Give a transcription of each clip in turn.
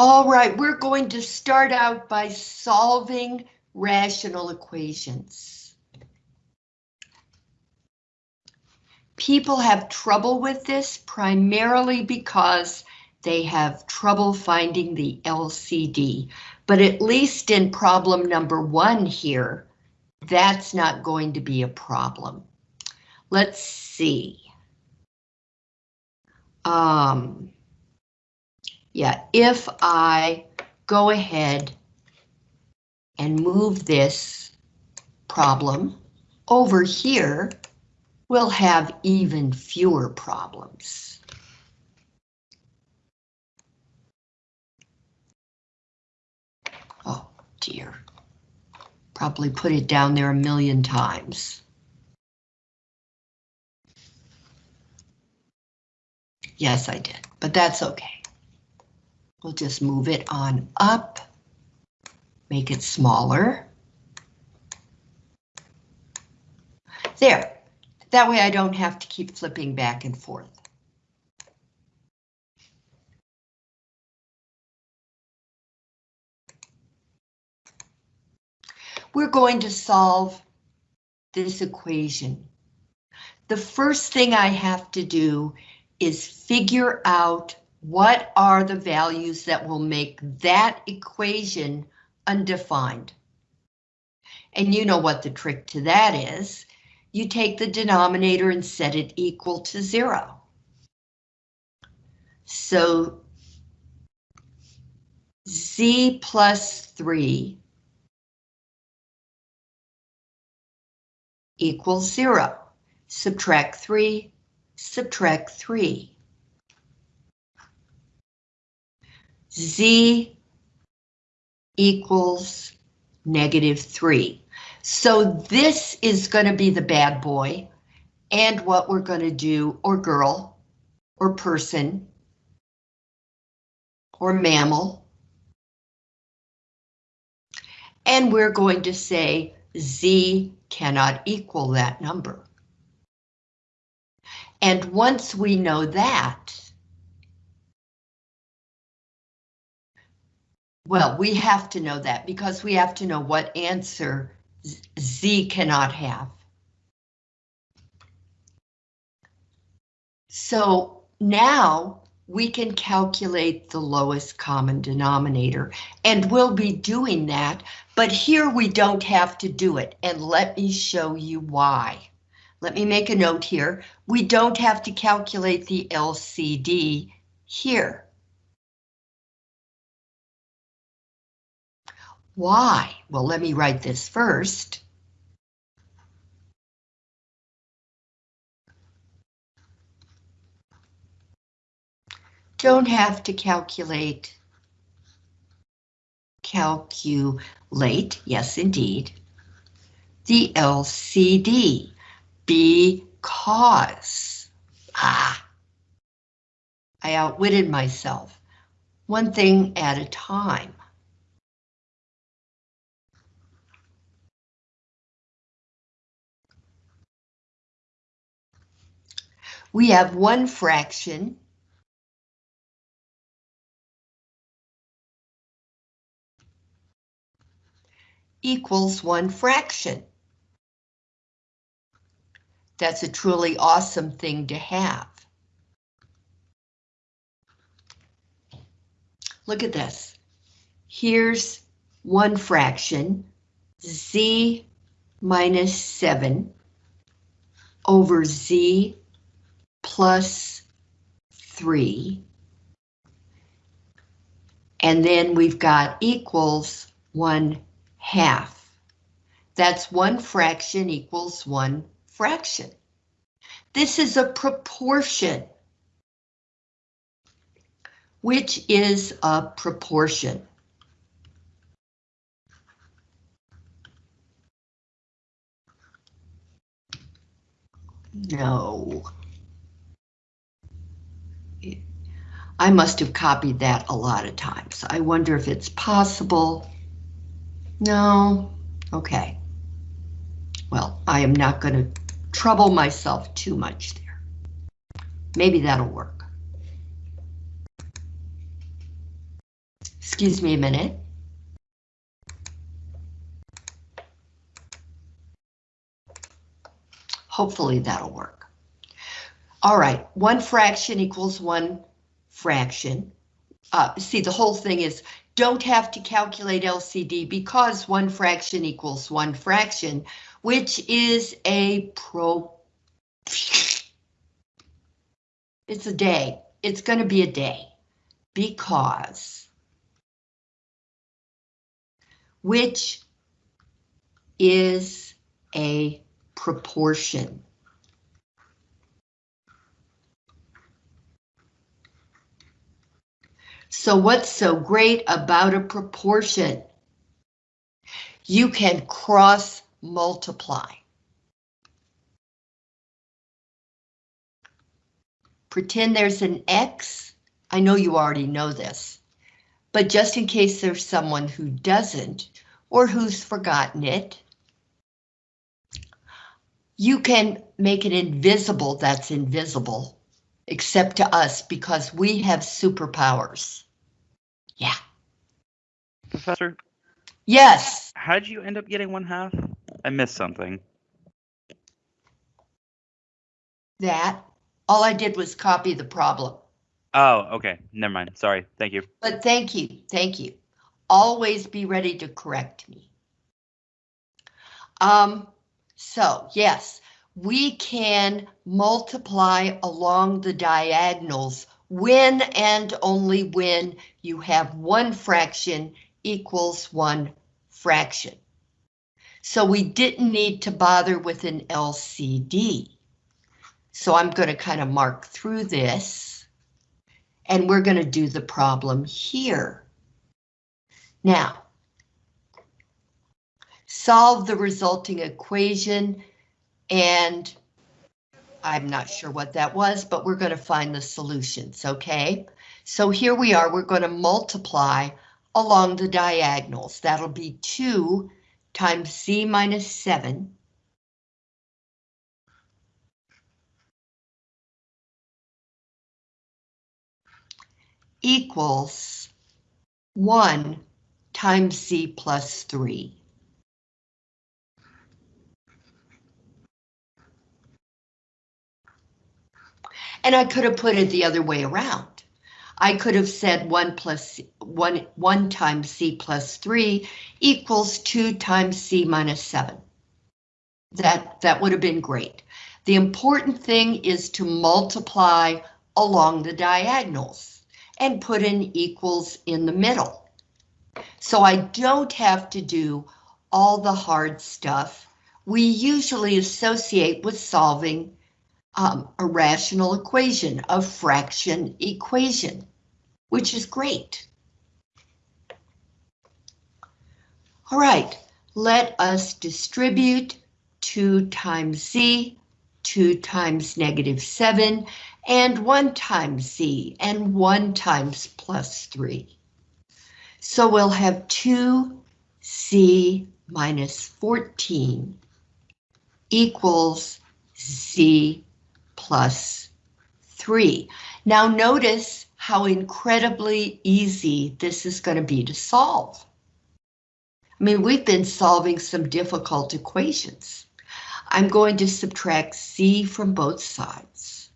All right, we're going to start out by solving rational equations. People have trouble with this primarily because they have trouble finding the LCD, but at least in problem number one here, that's not going to be a problem. Let's see. Um, yeah, if I go ahead and move this problem over here, we'll have even fewer problems. Oh dear, probably put it down there a million times. Yes, I did, but that's okay. We'll just move it on up, make it smaller. There, that way I don't have to keep flipping back and forth. We're going to solve this equation. The first thing I have to do is figure out what are the values that will make that equation undefined? And you know what the trick to that is. You take the denominator and set it equal to zero. So z plus 3 equals 0. Subtract 3, subtract 3. Z equals negative 3. So this is going to be the bad boy, and what we're going to do, or girl, or person, or mammal. And we're going to say z cannot equal that number. And once we know that, Well, we have to know that because we have to know what answer Z cannot have. So now we can calculate the lowest common denominator and we'll be doing that, but here we don't have to do it and let me show you why. Let me make a note here. We don't have to calculate the LCD here. Why? Well, let me write this first. Don't have to calculate. Calculate, yes indeed. The LCD, because, ah, I outwitted myself. One thing at a time. We have one fraction. equals one fraction. That's a truly awesome thing to have. Look at this. Here's one fraction, z minus 7 over z plus 3. And then we've got equals 1 half. That's one fraction equals one fraction. This is a proportion. Which is a proportion. No. I must have copied that a lot of times. I wonder if it's possible. No, okay. Well, I am not going to trouble myself too much there. Maybe that'll work. Excuse me a minute. Hopefully that'll work. All right, one fraction equals one fraction. Uh, see, the whole thing is don't have to calculate LCD because one fraction equals one fraction, which is a pro. It's a day. It's going to be a day because which is a proportion. So what's so great about a proportion? You can cross multiply. Pretend there's an X. I know you already know this, but just in case there's someone who doesn't or who's forgotten it, you can make it invisible that's invisible, except to us because we have superpowers. Yeah. Professor, Yes. how did you end up getting one half? I missed something. That. All I did was copy the problem. Oh, okay. Never mind. Sorry. Thank you. But thank you, thank you. Always be ready to correct me. Um, so yes, we can multiply along the diagonals when and only when you have one fraction equals one fraction. So we didn't need to bother with an LCD. So I'm going to kind of mark through this. And we're going to do the problem here. Now, solve the resulting equation, and I'm not sure what that was, but we're going to find the solutions, okay? So here we are, we're going to multiply along the diagonals. That'll be 2 times c minus 7 equals 1 times z plus 3. And I could have put it the other way around. I could have said 1 plus 1, 1 times c plus 3 equals 2 times c minus 7. That, that would have been great. The important thing is to multiply along the diagonals and put in equals in the middle. So I don't have to do all the hard stuff we usually associate with solving um, a rational equation, a fraction equation, which is great. All right, let us distribute 2 times z, 2 times negative 7, and 1 times z, and 1 times plus 3. So we'll have 2z minus 14 equals z plus 3. Now notice how incredibly easy this is going to be to solve. I mean, we've been solving some difficult equations. I'm going to subtract c from both sides.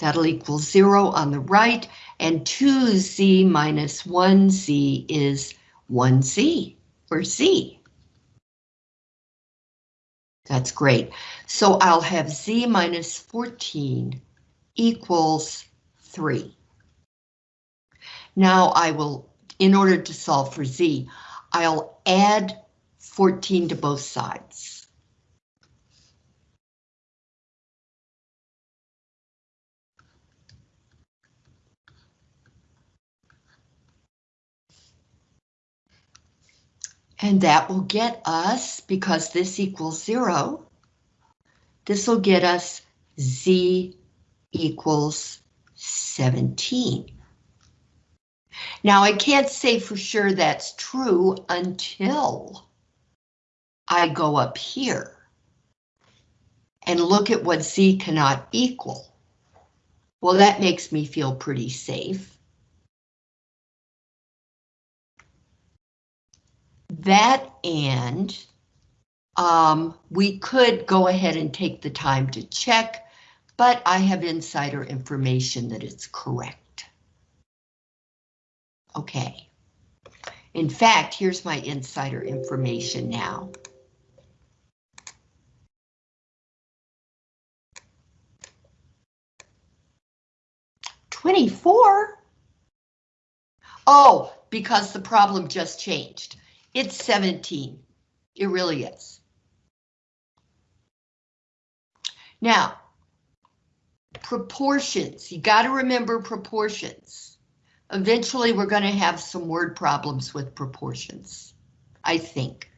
That'll equal 0 on the right, and 2z minus 1z is 1z, or z. That's great. So I'll have z minus 14 equals 3. Now I will, in order to solve for z, I'll add 14 to both sides. And that will get us, because this equals zero, this will get us z equals 17. Now I can't say for sure that's true until I go up here and look at what z cannot equal. Well, that makes me feel pretty safe. That and um, we could go ahead and take the time to check, but I have insider information that it's correct. Okay. In fact, here's my insider information now. Twenty-four? Oh, because the problem just changed. It's 17. It really is. Now, proportions. You got to remember proportions. Eventually, we're going to have some word problems with proportions, I think.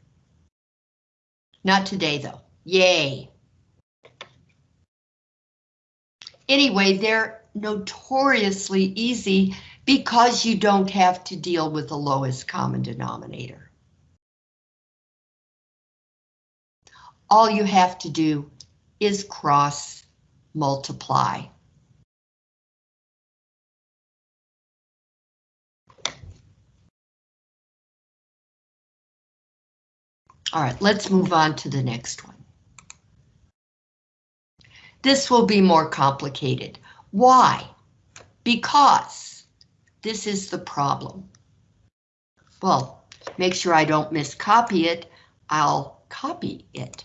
Not today, though. Yay. Anyway, they're notoriously easy because you don't have to deal with the lowest common denominator. All you have to do is cross multiply. All right, let's move on to the next one. This will be more complicated. Why? Because this is the problem. Well, make sure I don't miscopy it. I'll copy it.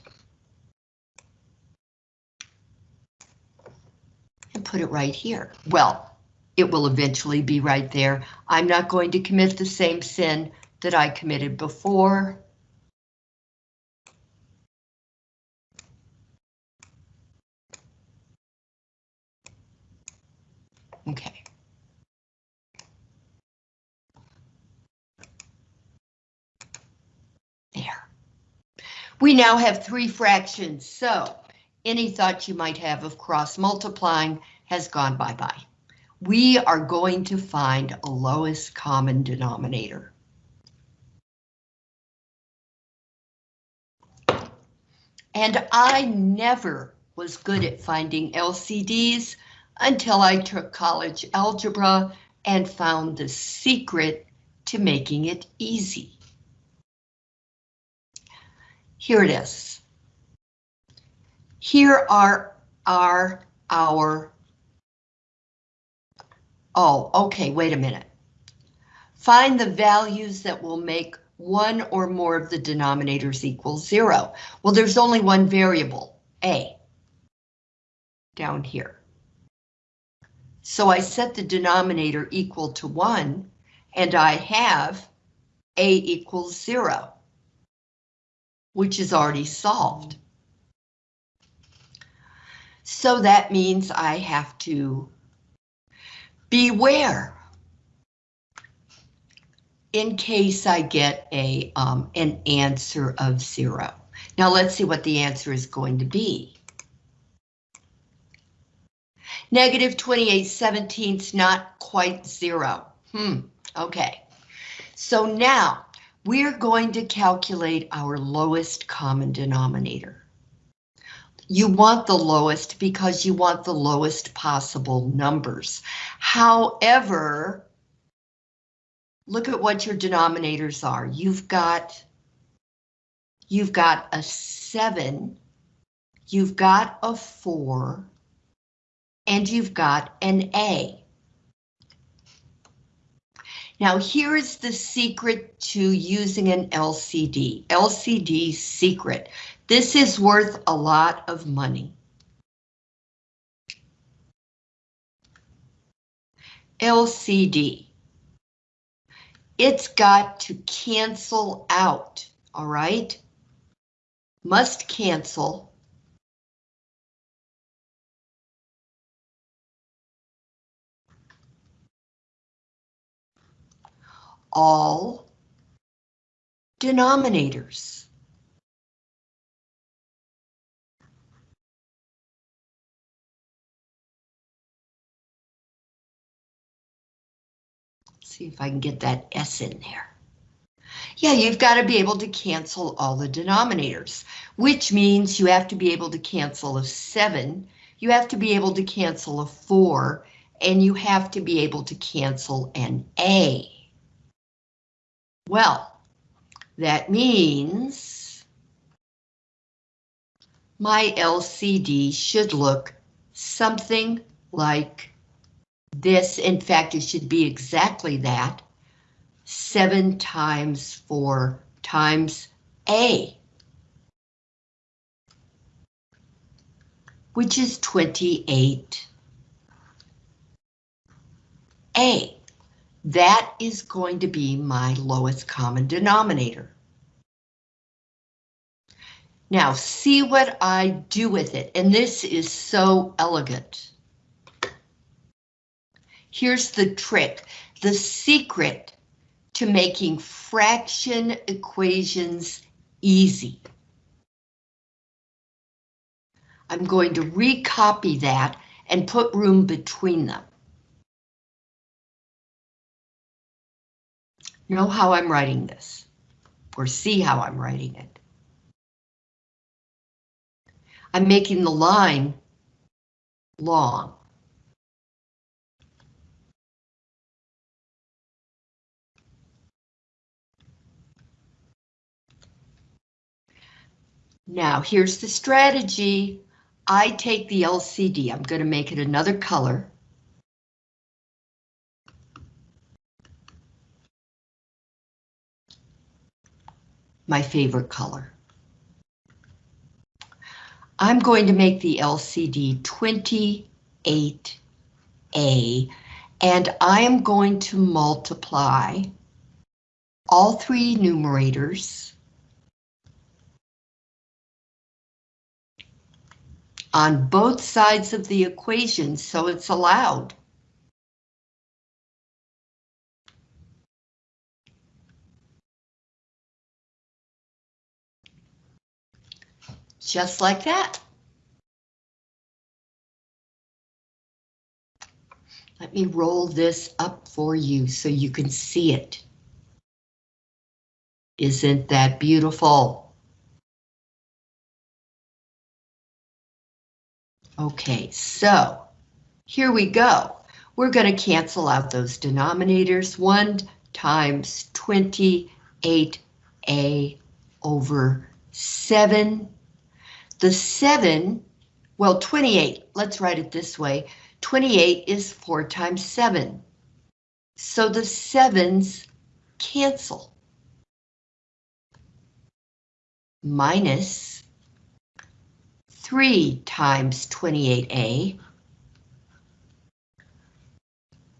And put it right here. Well, it will eventually be right there. I'm not going to commit the same sin that I committed before. Okay. There. We now have three fractions, so any thought you might have of cross multiplying has gone bye-bye. We are going to find a lowest common denominator. And I never was good at finding LCDs until I took college algebra and found the secret to making it easy. Here it is. Here are our, our, oh, okay, wait a minute. Find the values that will make one or more of the denominators equal zero. Well, there's only one variable, A, down here. So I set the denominator equal to 1, and I have a equals 0, which is already solved. So that means I have to beware in case I get a um, an answer of 0. Now let's see what the answer is going to be. Negative 28 seventeenths, not quite zero. Hmm, okay. So now we're going to calculate our lowest common denominator. You want the lowest because you want the lowest possible numbers. However, look at what your denominators are. You've got, you've got a seven, you've got a four, and you've got an A. Now here's the secret to using an LCD. LCD secret. This is worth a lot of money. LCD. It's got to cancel out, all right? Must cancel all denominators. See if I can get that S in there. Yeah, you've got to be able to cancel all the denominators, which means you have to be able to cancel a 7 You have to be able to cancel a 4, and you have to be able to cancel an A. Well, that means my LCD should look something like this. In fact, it should be exactly that. 7 times 4 times A. Which is 28. A. That is going to be my lowest common denominator. Now see what I do with it, and this is so elegant. Here's the trick. The secret to making fraction equations easy. I'm going to recopy that and put room between them. Know how I'm writing this, or see how I'm writing it. I'm making the line long. Now, here's the strategy. I take the LCD, I'm going to make it another color. My favorite color. I'm going to make the LCD 28A, and I am going to multiply all three numerators on both sides of the equation, so it's allowed. Just like that. Let me roll this up for you so you can see it. Isn't that beautiful? Okay, so here we go. We're going to cancel out those denominators. 1 times 28a over 7 the 7, well, 28, let's write it this way. 28 is 4 times 7. So the 7's cancel. Minus 3 times 28a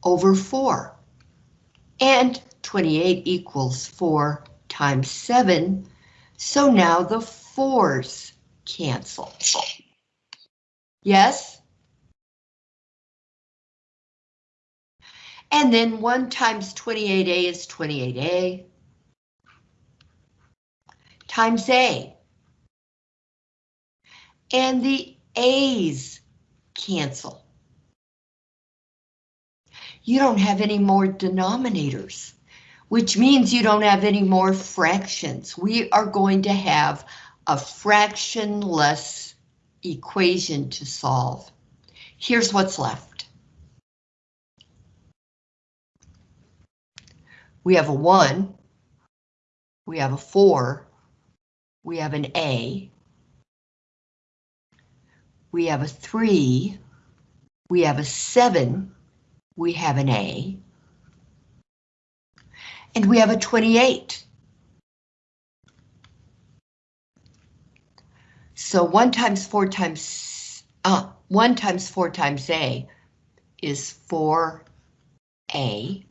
over 4. And 28 equals 4 times 7, so now the 4's cancel. Yes? And then 1 times 28A is 28A times A. And the A's cancel. You don't have any more denominators, which means you don't have any more fractions. We are going to have a fractionless equation to solve. Here's what's left. We have a 1, we have a 4, we have an A, we have a 3, we have a 7, we have an A, and we have a 28. So 1 times 4 times, uh, 1 times 4 times A is 4A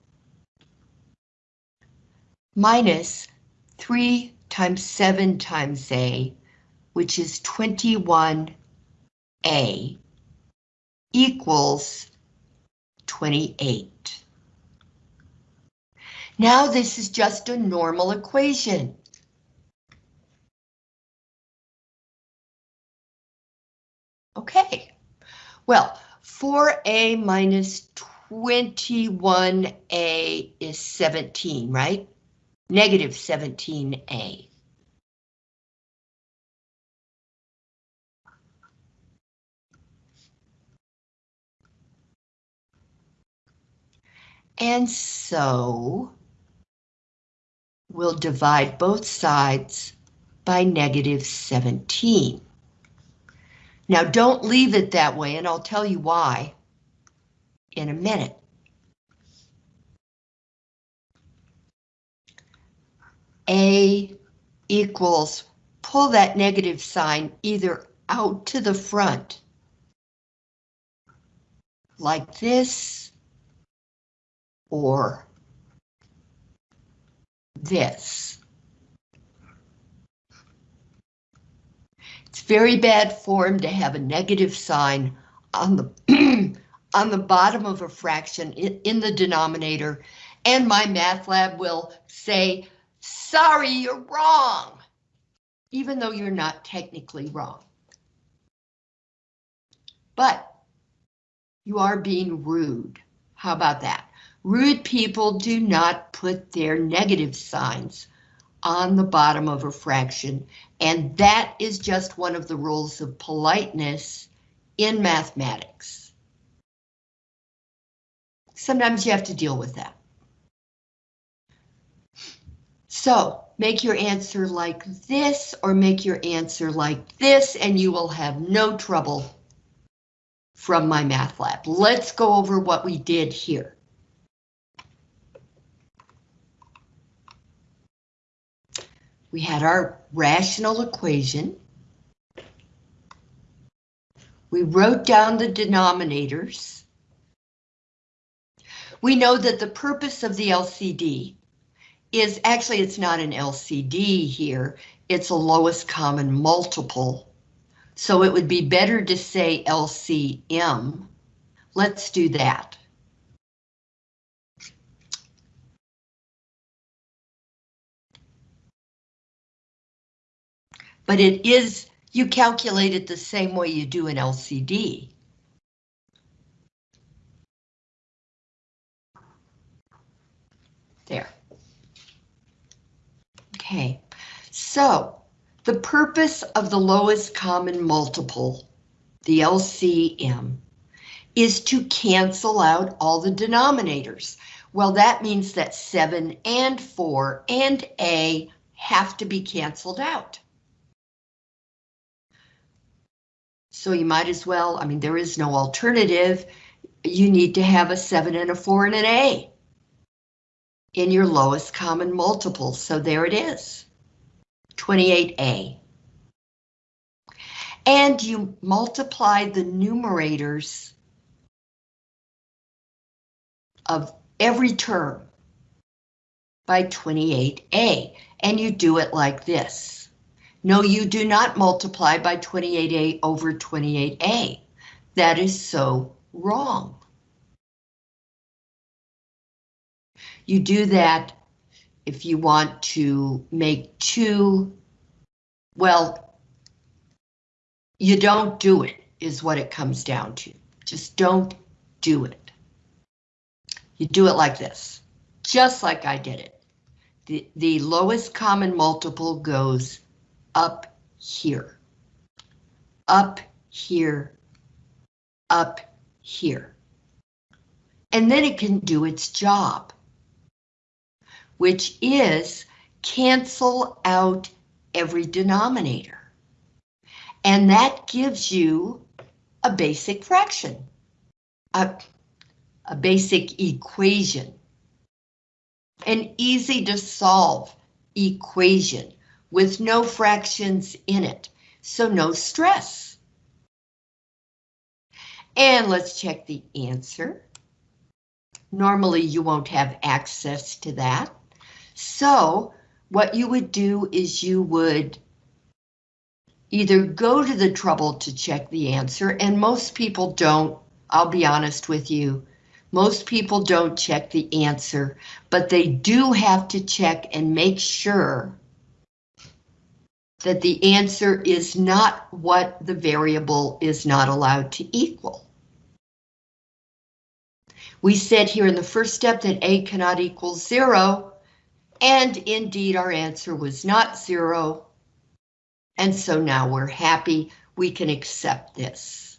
minus 3 times 7 times A, which is 21A, equals 28. Now this is just a normal equation. Okay, well, 4a minus 21a is 17, right? Negative 17a. And so we'll divide both sides by negative 17. Now don't leave it that way, and I'll tell you why in a minute. A equals, pull that negative sign either out to the front, like this, or this. It's very bad form to have a negative sign on the on the bottom of a fraction in, in the denominator, and MyMathLab will say, sorry, you're wrong, even though you're not technically wrong. But you are being rude. How about that? Rude people do not put their negative signs on the bottom of a fraction, and that is just one of the rules of politeness in mathematics. Sometimes you have to deal with that. So make your answer like this or make your answer like this and you will have no trouble from MyMathLab. Let's go over what we did here. We had our rational equation. We wrote down the denominators. We know that the purpose of the LCD is actually it's not an LCD here, it's a lowest common multiple. So it would be better to say LCM. Let's do that. But it is, you calculate it the same way you do an LCD. There. Okay, so the purpose of the lowest common multiple, the LCM, is to cancel out all the denominators. Well, that means that 7 and 4 and A have to be canceled out. So you might as well, I mean, there is no alternative. You need to have a 7 and a 4 and an A in your lowest common multiple. So there it is, 28A. And you multiply the numerators of every term by 28A, and you do it like this. No, you do not multiply by 28A over 28A. That is so wrong. You do that if you want to make two, well, you don't do it is what it comes down to. Just don't do it. You do it like this, just like I did it. The, the lowest common multiple goes up here, up here, up here. And then it can do its job which is cancel out every denominator. And that gives you a basic fraction, a, a basic equation, an easy to solve equation with no fractions in it, so no stress. And let's check the answer. Normally you won't have access to that. So what you would do is you would either go to the trouble to check the answer, and most people don't, I'll be honest with you, most people don't check the answer, but they do have to check and make sure that the answer is not what the variable is not allowed to equal. We said here in the first step that A cannot equal zero, and indeed, our answer was not zero. And so now we're happy we can accept this.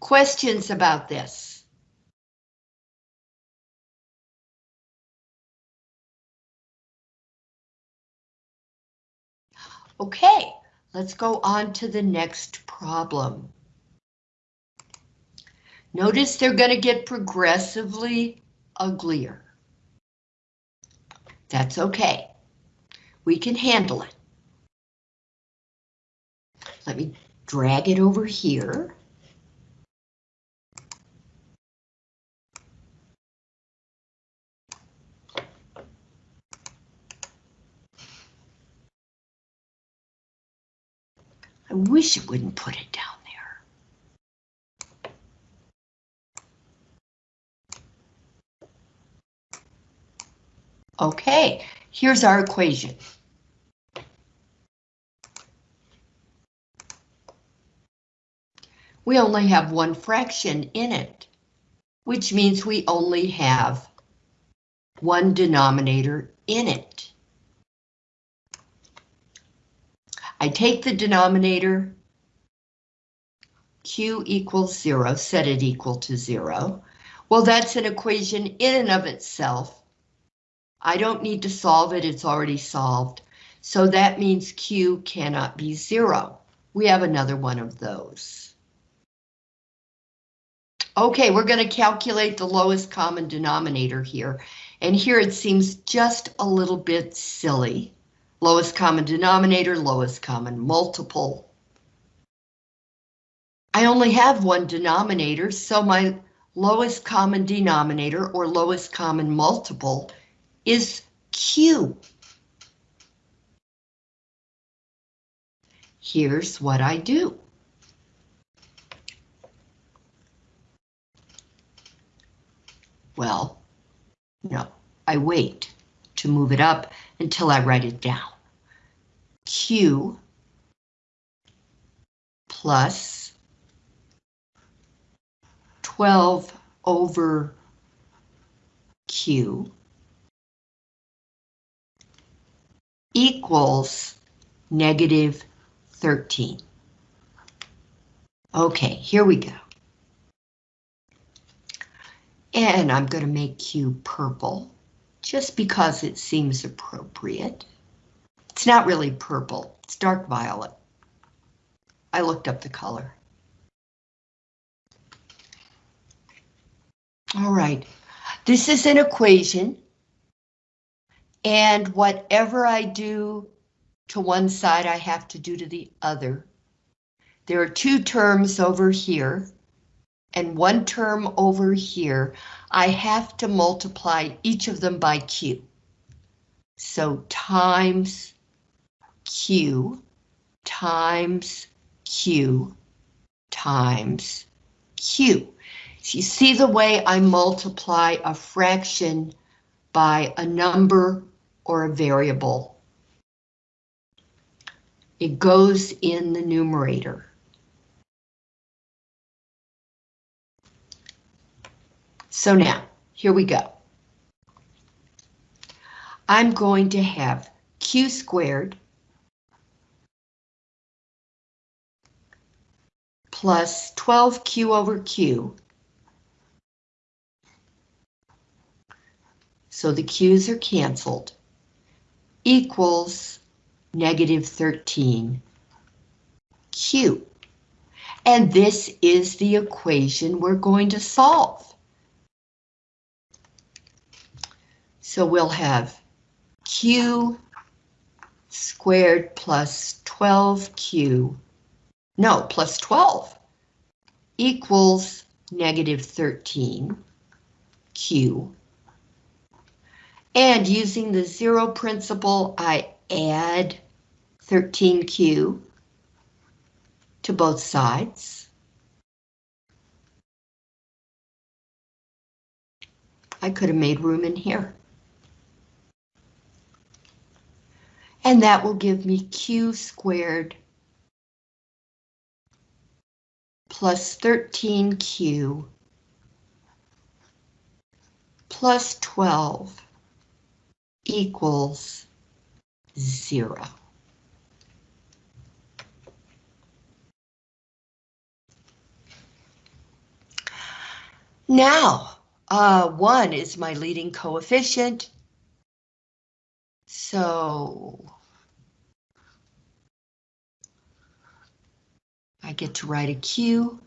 Questions about this? Okay, let's go on to the next problem. Notice they're going to get progressively uglier. That's okay. We can handle it. Let me drag it over here. I wish it wouldn't put it down there. Okay, here's our equation. We only have one fraction in it, which means we only have one denominator in it. I take the denominator, q equals zero, set it equal to zero. Well, that's an equation in and of itself. I don't need to solve it, it's already solved. So that means q cannot be zero. We have another one of those. Okay, we're going to calculate the lowest common denominator here. And here it seems just a little bit silly. Lowest common denominator, lowest common multiple. I only have one denominator, so my lowest common denominator or lowest common multiple is Q. Here's what I do. Well, no, I wait to move it up until I write it down. Q plus 12 over Q equals negative 13. Okay, here we go. And I'm going to make Q purple, just because it seems appropriate. It's not really purple, it's dark violet. I looked up the color. All right, this is an equation. And whatever I do to one side, I have to do to the other. There are two terms over here and one term over here, I have to multiply each of them by Q. So times Q times Q times Q. So you see the way I multiply a fraction by a number or a variable. It goes in the numerator. So now, here we go. I'm going to have q squared plus 12q over q. So the q's are canceled, equals negative 13q. And this is the equation we're going to solve. So we'll have Q squared plus 12Q, no, plus 12 equals negative 13Q. And using the zero principle, I add 13Q to both sides. I could have made room in here. And that will give me q squared plus 13q plus 12 equals zero. Now, uh, one is my leading coefficient. So get to write a Q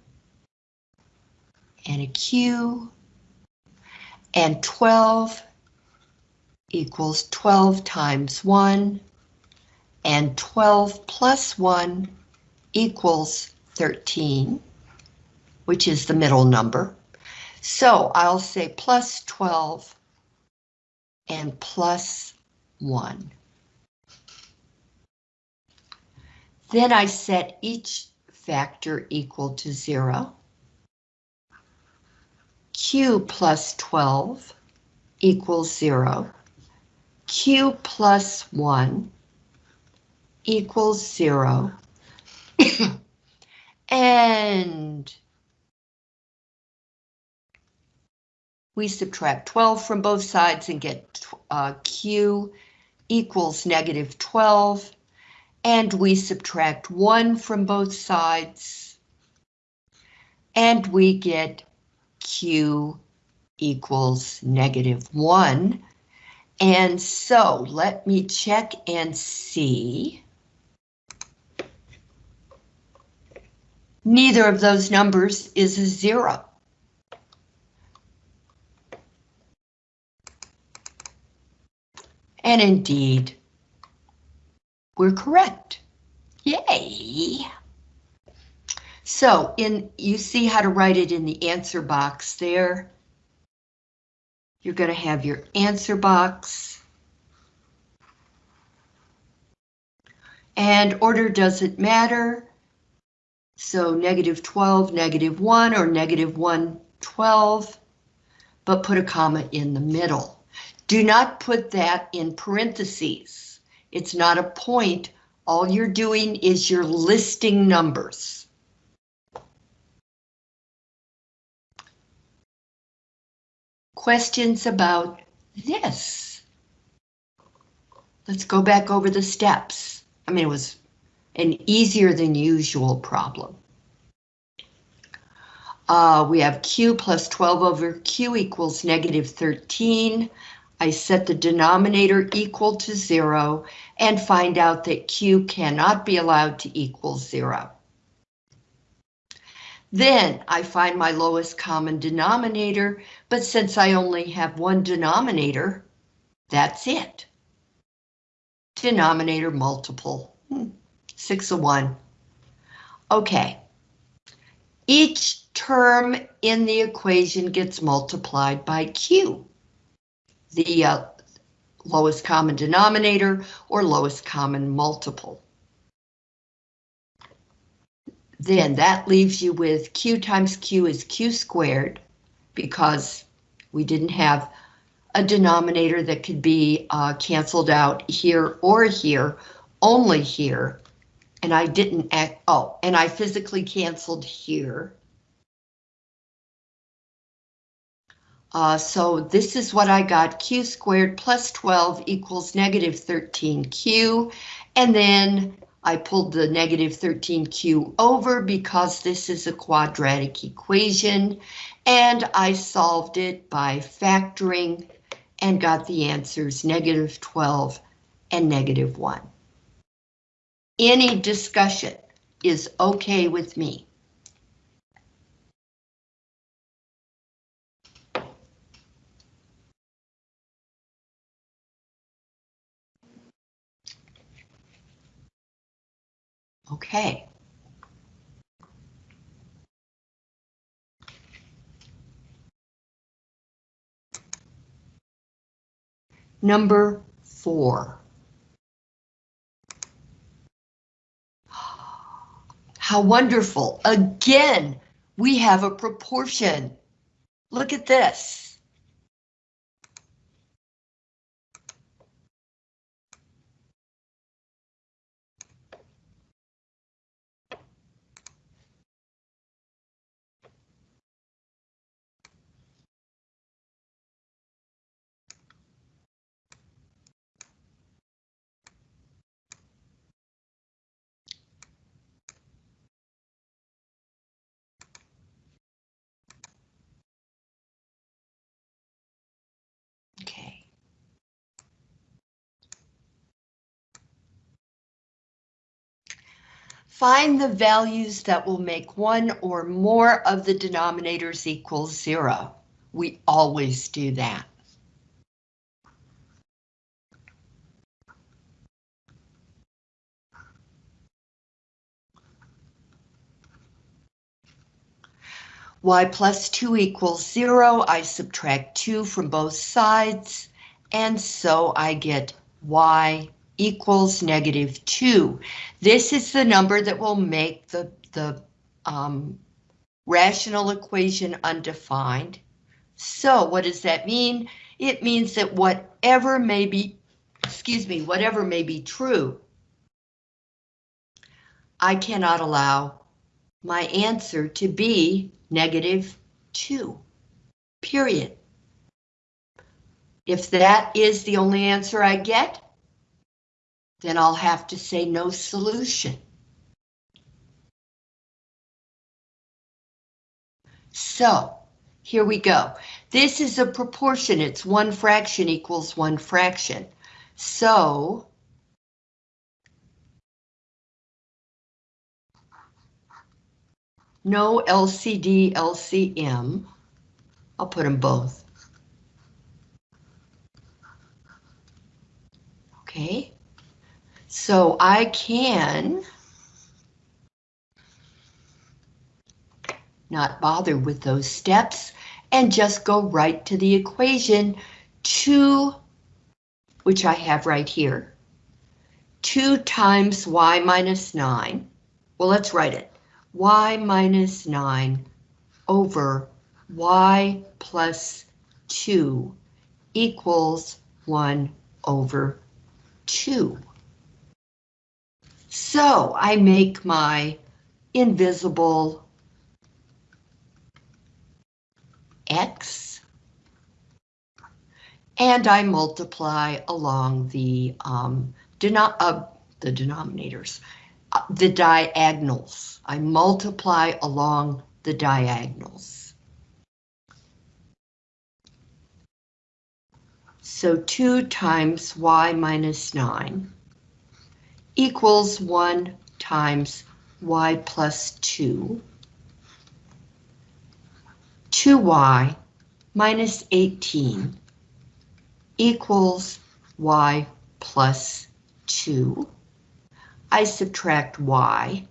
and a Q and 12 equals 12 times 1 and 12 plus 1 equals 13, which is the middle number. So I'll say plus 12 and plus 1. Then I set each factor equal to 0. Q plus 12 equals 0. Q plus 1 equals 0. and we subtract 12 from both sides and get uh, Q equals negative 12. And we subtract 1 from both sides. And we get Q equals negative 1. And so let me check and see. Neither of those numbers is a zero. And indeed, we're correct. Yay! So in you see how to write it in the answer box there. You're going to have your answer box. And order doesn't matter. So negative 12, negative 1, or negative 1, 12, but put a comma in the middle. Do not put that in parentheses. It's not a point. All you're doing is you're listing numbers. Questions about this? Let's go back over the steps. I mean, it was an easier than usual problem. Uh, we have Q plus 12 over Q equals negative 13. I set the denominator equal to zero and find out that Q cannot be allowed to equal zero. Then I find my lowest common denominator, but since I only have one denominator, that's it. Denominator multiple, hmm, six of one. Okay. Each term in the equation gets multiplied by Q, the uh, lowest common denominator or lowest common multiple. Then that leaves you with Q times Q is Q squared because we didn't have a denominator that could be uh, canceled out here or here, only here. And I didn't act, oh, and I physically canceled here. Uh, so this is what I got, q squared plus 12 equals negative 13q, and then I pulled the negative 13q over because this is a quadratic equation, and I solved it by factoring and got the answers negative 12 and negative 1. Any discussion is okay with me. Okay. Number four. How wonderful. Again, we have a proportion. Look at this. Find the values that will make one or more of the denominators equal zero. We always do that. y plus 2 equals 0, I subtract 2 from both sides, and so I get y equals negative 2. This is the number that will make the, the um, rational equation undefined. So what does that mean? It means that whatever may be, excuse me, whatever may be true, I cannot allow my answer to be negative 2, period. If that is the only answer I get, then I'll have to say no solution. So, here we go. This is a proportion, it's one fraction equals one fraction. So, no LCD, LCM. I'll put them both. Okay, so I can not bother with those steps and just go right to the equation 2, which I have right here. 2 times y minus 9. Well, let's write it. y minus 9 over y plus 2 equals 1 over 2. So I make my invisible x and I multiply along the um, deno uh, the denominators, uh, the diagonals. I multiply along the diagonals. So 2 times y minus 9 equals 1 times y plus 2. 2y minus 18 equals y plus 2. I subtract y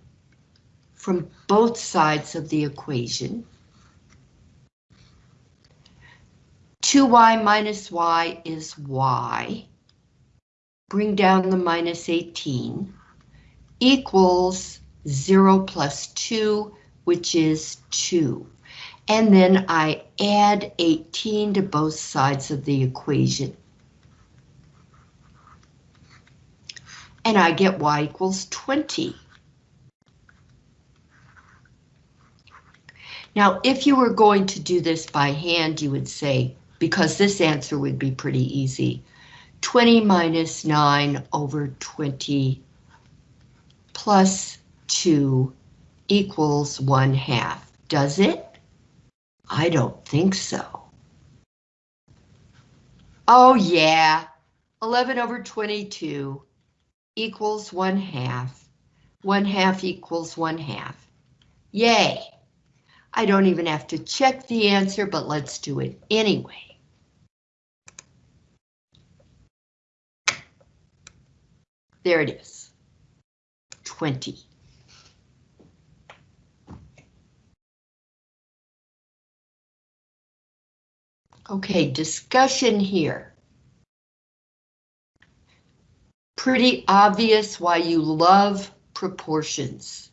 from both sides of the equation. 2y minus y is y. Bring down the minus 18 equals 0 plus 2, which is 2. And then I add 18 to both sides of the equation. And I get y equals 20. Now, if you were going to do this by hand, you would say, because this answer would be pretty easy, 20 minus 9 over 20 plus 2 equals 1 half. Does it? I don't think so. Oh yeah, 11 over 22 equals 1 half. 1 half equals 1 half. Yay! I don't even have to check the answer, but let's do it anyway. There it is. 20. Okay, discussion here. Pretty obvious why you love proportions.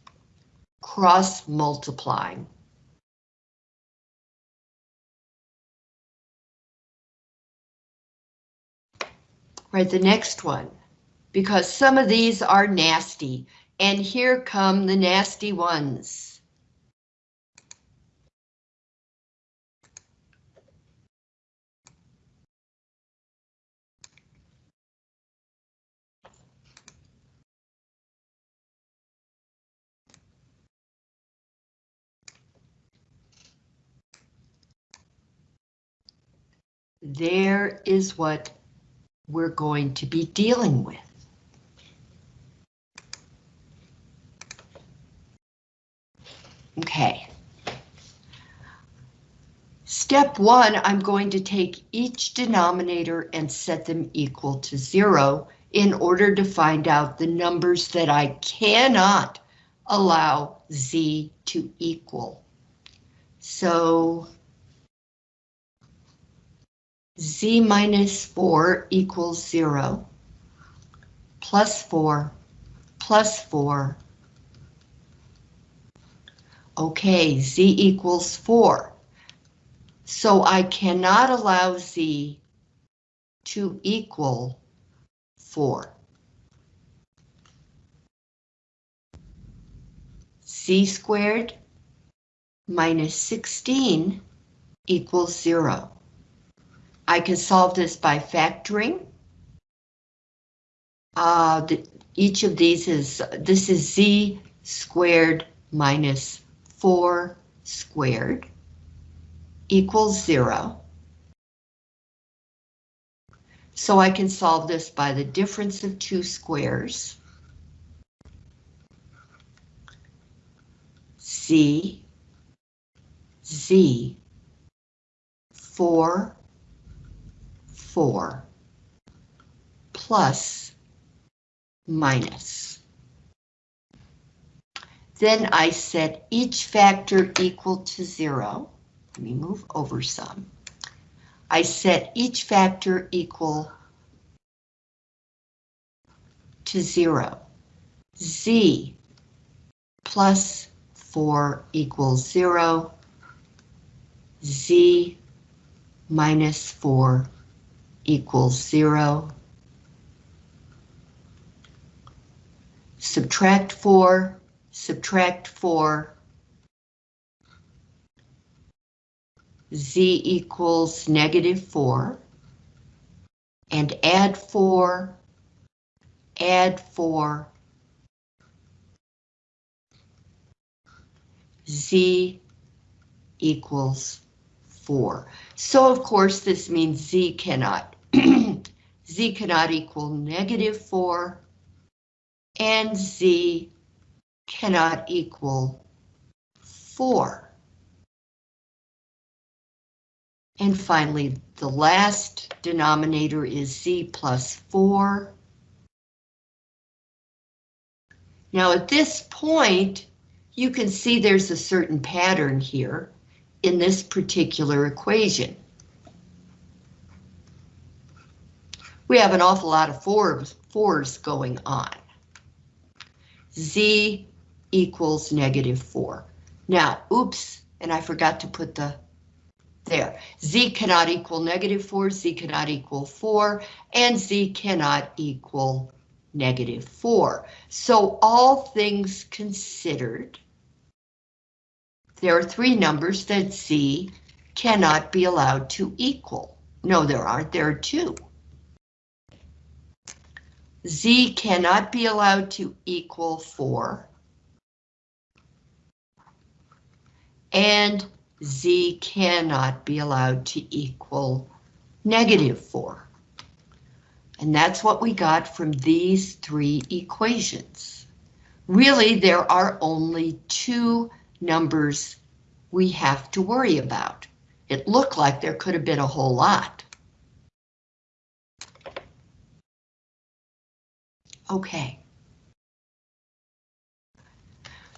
Cross multiplying. Right, the next one, because some of these are nasty, and here come the nasty ones. There is what we're going to be dealing with. Okay. Step one, I'm going to take each denominator and set them equal to zero in order to find out the numbers that I cannot allow z to equal. So z minus 4 equals 0, plus 4, plus 4. Okay, z equals 4. So I cannot allow z to equal 4. z squared minus 16 equals 0. I can solve this by factoring. Uh, the, each of these is, this is z squared minus 4 squared equals 0. So I can solve this by the difference of two squares. Z, Z, 4, 4, plus, minus. Then I set each factor equal to 0. Let me move over some. I set each factor equal to 0. Z plus 4 equals 0. Z minus 4 equals 0. Subtract 4, subtract 4. Z equals negative 4. And add 4, add 4. Z equals 4. So of course this means Z cannot. Z cannot equal negative 4 and Z cannot equal 4. And finally, the last denominator is Z plus 4. Now at this point, you can see there's a certain pattern here in this particular equation. We have an awful lot of fours, fours going on. Z equals negative 4. Now, oops, and I forgot to put the there. Z cannot equal negative 4, Z cannot equal 4, and Z cannot equal negative 4. So all things considered, there are three numbers that Z cannot be allowed to equal. No, there aren't, there are two. Z cannot be allowed to equal 4. And z cannot be allowed to equal negative 4. And that's what we got from these three equations. Really, there are only two numbers we have to worry about. It looked like there could have been a whole lot. Okay.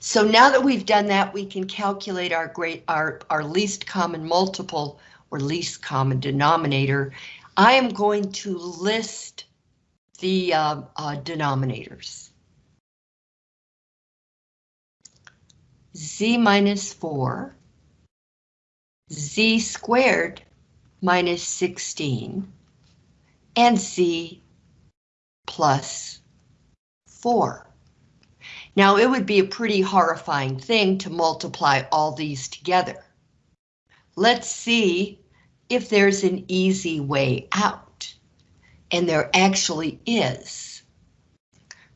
So now that we've done that, we can calculate our great our, our least common multiple or least common denominator. I am going to list the uh, uh, denominators. z minus 4, z squared minus 16, and z plus 4. Now it would be a pretty horrifying thing to multiply all these together. Let's see if there's an easy way out. And there actually is.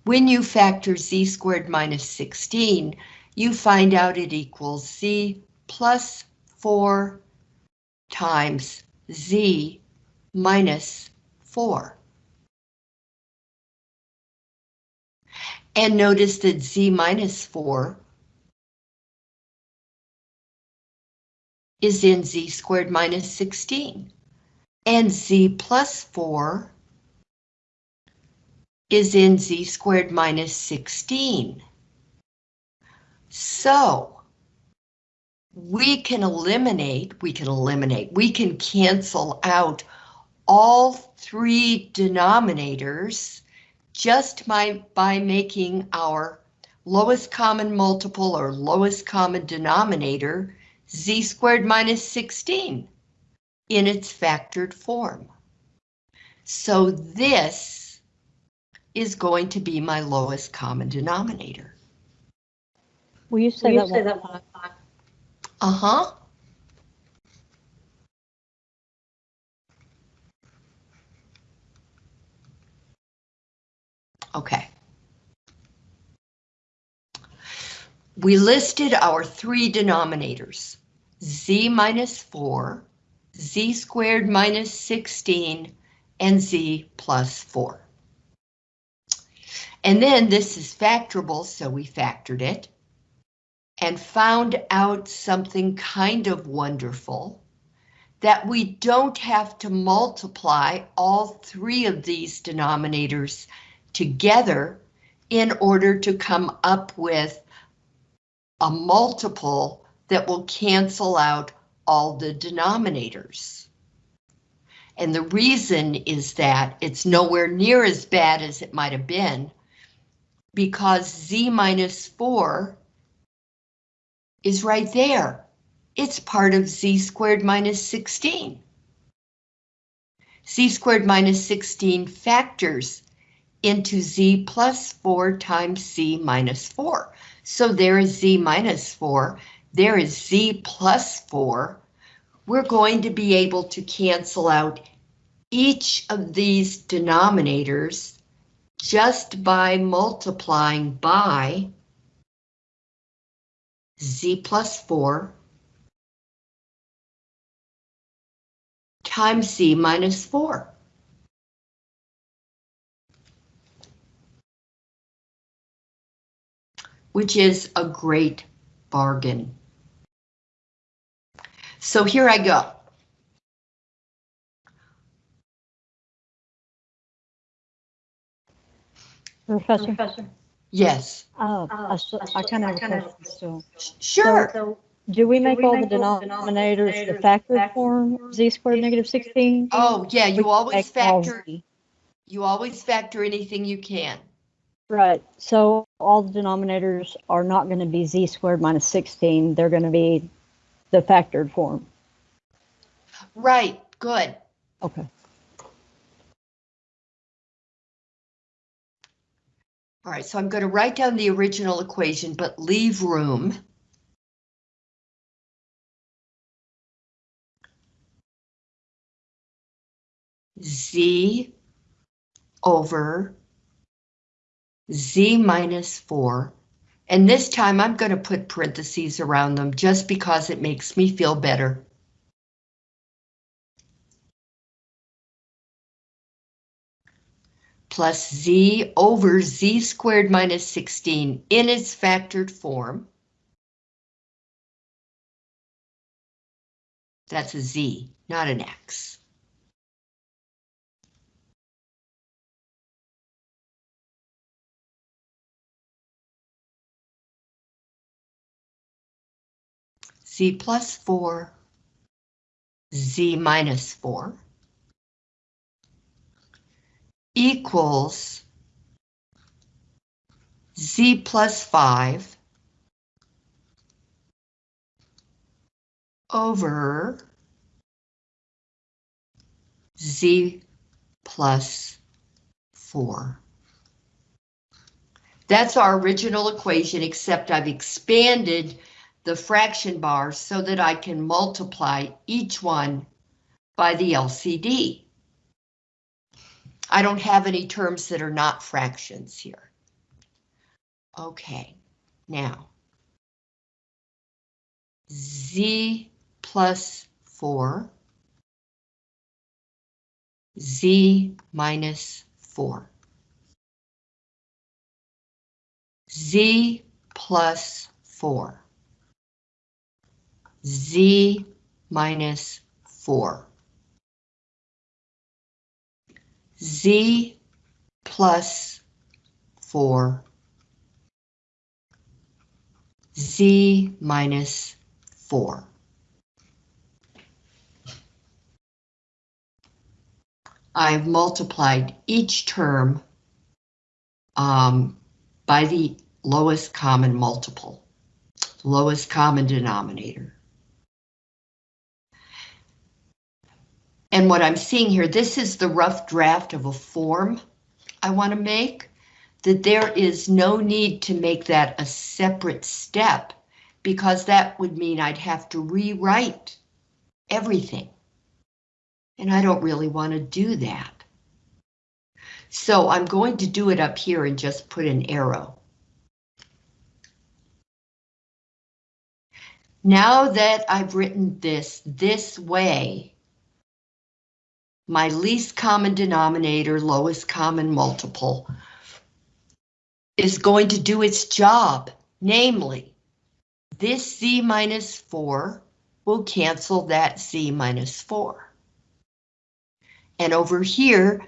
When you factor z squared minus 16, you find out it equals z plus 4 times z minus 4. And notice that z minus 4 is in z squared minus 16. And z plus 4 is in z squared minus 16. So, we can eliminate, we can eliminate, we can cancel out all three denominators just by, by making our lowest common multiple or lowest common denominator z squared minus 16 in its factored form. So this is going to be my lowest common denominator. Will you say that one more? Uh-huh. Okay. We listed our three denominators, z minus 4, z squared minus 16, and z plus 4. And then this is factorable, so we factored it and found out something kind of wonderful, that we don't have to multiply all three of these denominators together in order to come up with a multiple that will cancel out all the denominators. And the reason is that it's nowhere near as bad as it might have been because z minus 4 is right there. It's part of z squared minus 16. z squared minus 16 factors into z plus 4 times z minus 4. So there is z minus 4, there is z plus 4. We're going to be able to cancel out each of these denominators just by multiplying by z plus 4 times z minus 4. Which is a great bargain. So here I go. Professor? Yes, Uh, I s- I kind of have a question still. sure. So, Do we make all the denominators the factored form, z squared negative 16? Oh, yeah, you always factor, you always factor anything you can. Right, so all the denominators are not going to be z squared minus 16, they're going to be the factored form. Right, good. Okay. All right, so I'm going to write down the original equation, but leave room. Z over Z minus 4. And this time I'm going to put parentheses around them just because it makes me feel better. plus z over z squared minus 16 in its factored form. That's a z, not an x. z plus 4, z minus 4. equals z plus 5 over z plus 4. That's our original equation, except I've expanded the fraction bar so that I can multiply each one by the LCD. I don't have any terms that are not fractions here. Okay, now. Z plus 4. Z minus 4. Z plus 4. Z minus 4. Z plus 4. Z minus 4. I've multiplied each term um, by the lowest common multiple, lowest common denominator. And what I'm seeing here, this is the rough draft of a form I want to make, that there is no need to make that a separate step because that would mean I'd have to rewrite everything. And I don't really want to do that. So I'm going to do it up here and just put an arrow. Now that I've written this this way, my least common denominator, lowest common multiple, is going to do its job, namely, this z minus 4 will cancel that z minus 4. And over here,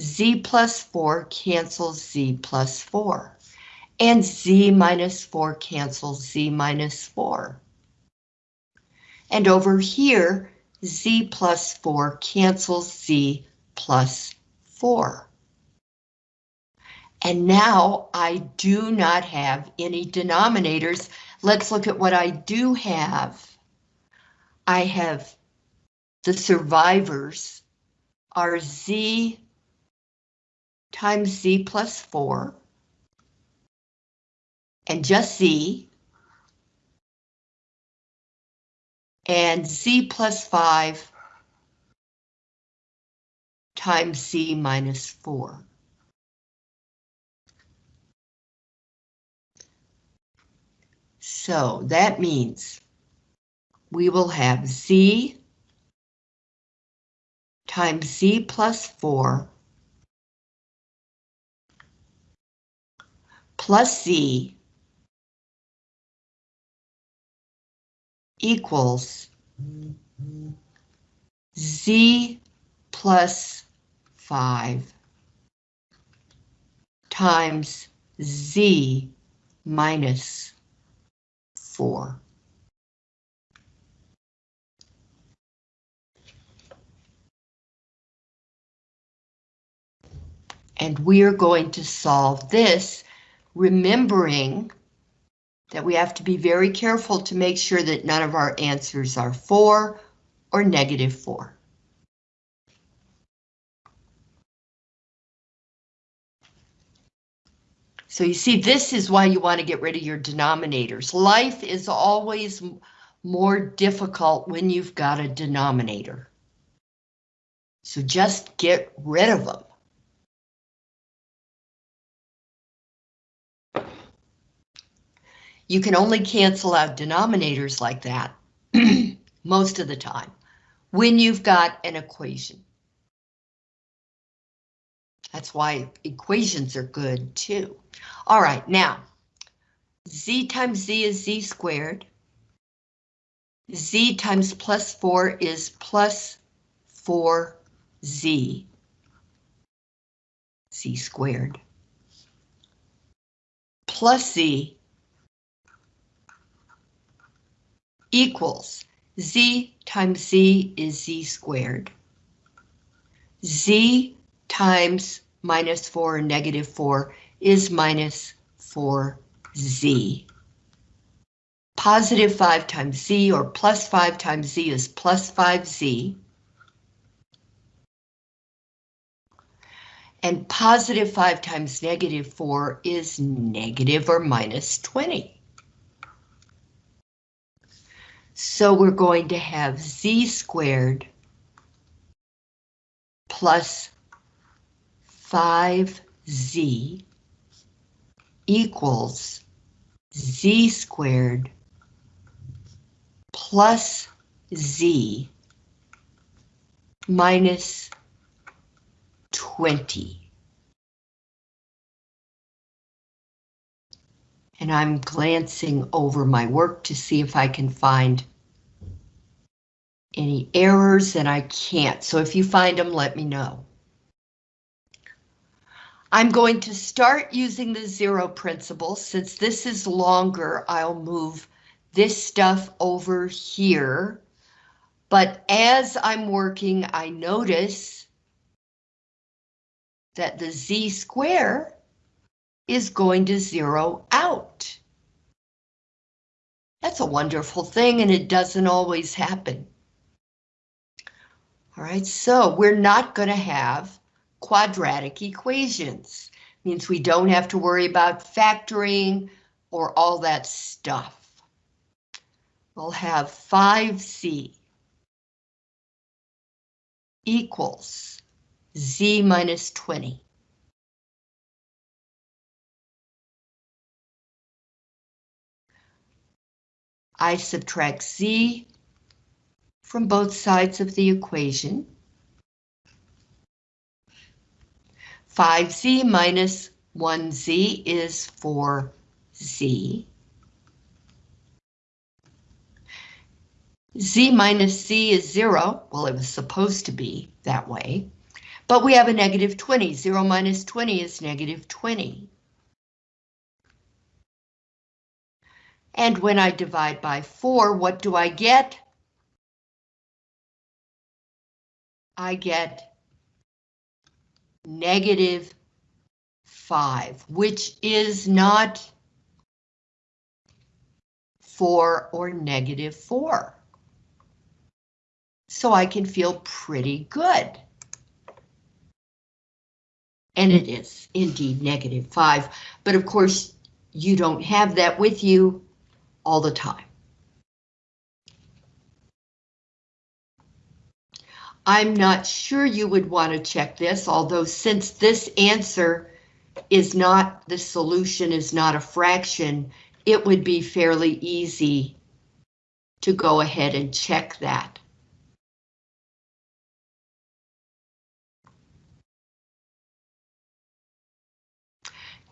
z plus 4 cancels z plus 4. And z minus 4 cancels z minus 4. And over here, z plus 4 cancels z plus 4. And now I do not have any denominators. Let's look at what I do have. I have the survivors are z times z plus 4 and just z and z plus 5 times z minus 4. So that means we will have z times z plus 4 plus z equals z plus 5 times z minus 4. And we are going to solve this, remembering that we have to be very careful to make sure that none of our answers are 4 or negative 4. So you see, this is why you want to get rid of your denominators. Life is always more difficult when you've got a denominator. So just get rid of them. You can only cancel out denominators like that most of the time when you've got an equation. That's why equations are good too. All right, now, z times z is z squared. z times plus 4 is plus 4z. z squared. Plus z equals z times z is z squared. z times minus 4 negative 4 is minus 4z. Positive 5 times z or plus 5 times z is plus 5z. And positive 5 times negative 4 is negative or minus 20. So we're going to have z squared plus 5z equals z squared plus z minus 20. And I'm glancing over my work to see if I can find any errors and I can't. So if you find them, let me know. I'm going to start using the zero principle. Since this is longer, I'll move this stuff over here. But as I'm working, I notice that the z square is going to zero out. That's a wonderful thing and it doesn't always happen. All right, so we're not going to have quadratic equations. Means we don't have to worry about factoring or all that stuff. We'll have 5c equals z minus 20. I subtract z from both sides of the equation. 5z minus 1z is 4z. z minus c is 0. Well, it was supposed to be that way. But we have a negative 20. 0 minus 20 is negative 20. And when I divide by 4, what do I get? I get negative 5, which is not 4 or negative 4. So I can feel pretty good. And it is indeed negative 5, but of course you don't have that with you all the time. I'm not sure you would want to check this, although since this answer is not, the solution is not a fraction, it would be fairly easy to go ahead and check that.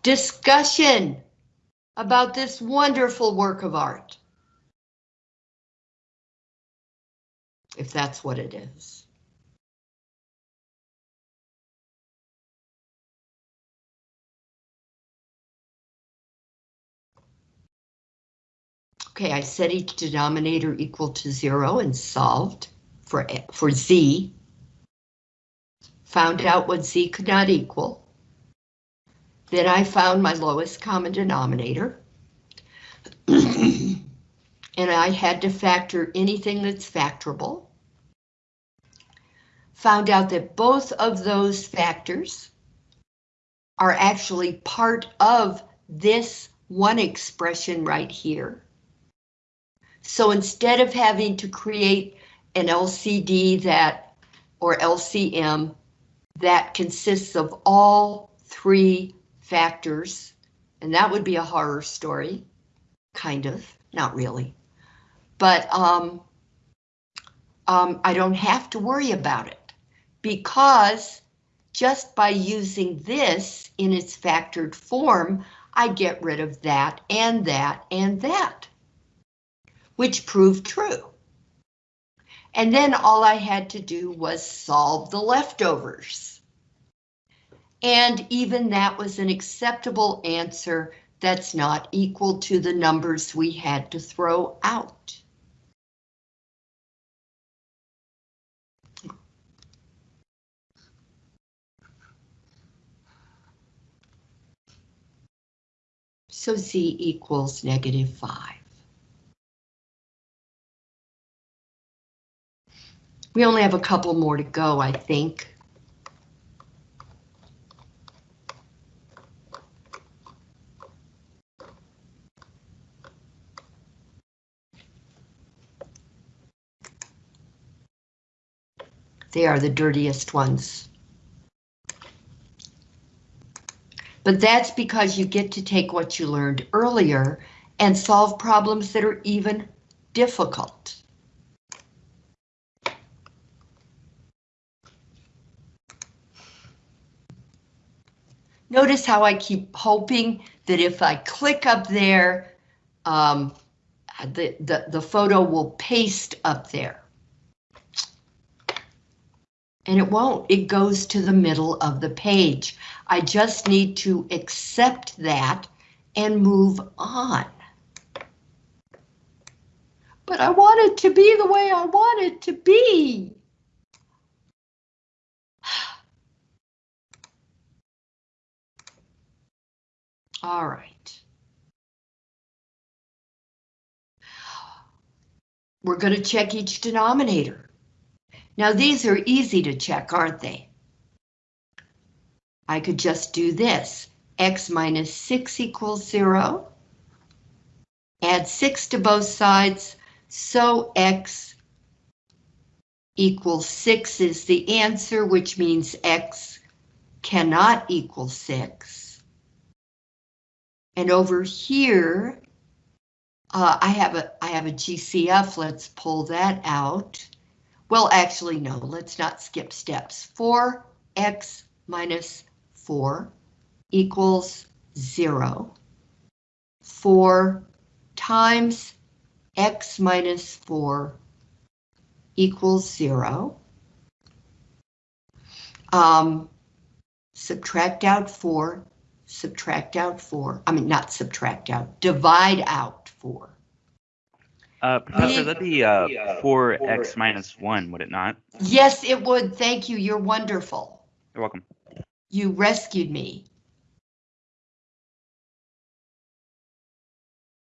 Discussion about this wonderful work of art. If that's what it is. Okay, I set each denominator equal to zero and solved for, for z. Found out what z could not equal. Then I found my lowest common denominator. and I had to factor anything that's factorable. Found out that both of those factors are actually part of this one expression right here. So instead of having to create an LCD that, or LCM, that consists of all three factors, and that would be a horror story, kind of, not really. But um, um, I don't have to worry about it because just by using this in its factored form, I get rid of that and that and that, which proved true. And then all I had to do was solve the leftovers. And even that was an acceptable answer that's not equal to the numbers we had to throw out. So Z equals negative 5. We only have a couple more to go, I think. They are the dirtiest ones. But that's because you get to take what you learned earlier and solve problems that are even difficult. Notice how I keep hoping that if I click up there, um, the, the, the photo will paste up there. And it won't, it goes to the middle of the page. I just need to accept that and move on. But I want it to be the way I want it to be. All right. We're going to check each denominator. Now these are easy to check, aren't they? I could just do this. x minus 6 equals 0. Add 6 to both sides, so x equals 6 is the answer, which means x cannot equal 6. And over here, uh, I have a I have a GCF. Let's pull that out. Well, actually, no. Let's not skip steps. 4x minus 4 equals 0. 4 times x minus 4 equals 0. Um, subtract out 4 subtract out 4, I mean, not subtract out, divide out 4. Uh, Professor, that'd be uh, 4x minus 1, would it not? Yes, it would. Thank you. You're wonderful. You're welcome. You rescued me.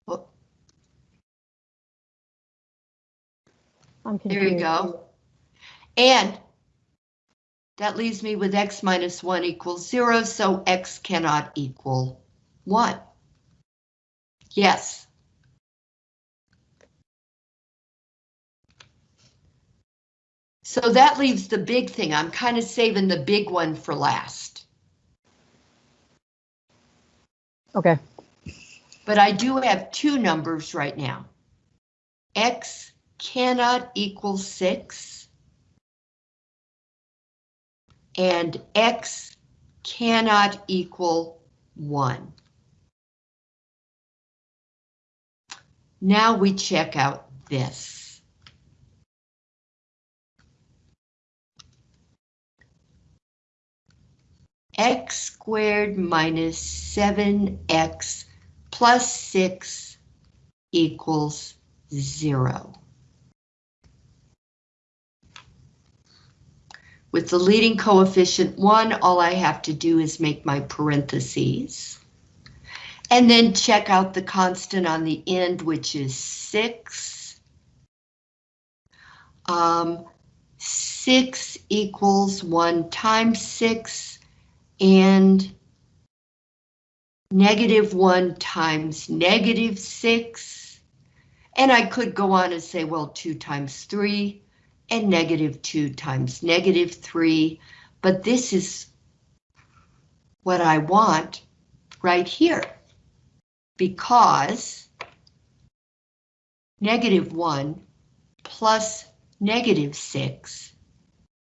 Well, I'm There confused. you go. And that leaves me with x minus 1 equals 0, so x cannot equal 1. Yes. So that leaves the big thing. I'm kind of saving the big one for last. Okay. But I do have two numbers right now. X cannot equal 6. And X cannot equal 1. Now we check out this. X squared minus 7x plus 6 equals 0. With the leading coefficient 1, all I have to do is make my parentheses. And then check out the constant on the end, which is 6. Um, 6 equals 1 times 6, and negative 1 times negative 6. And I could go on and say, well, 2 times 3 and negative 2 times negative 3. But this is what I want right here. Because negative 1 plus negative 6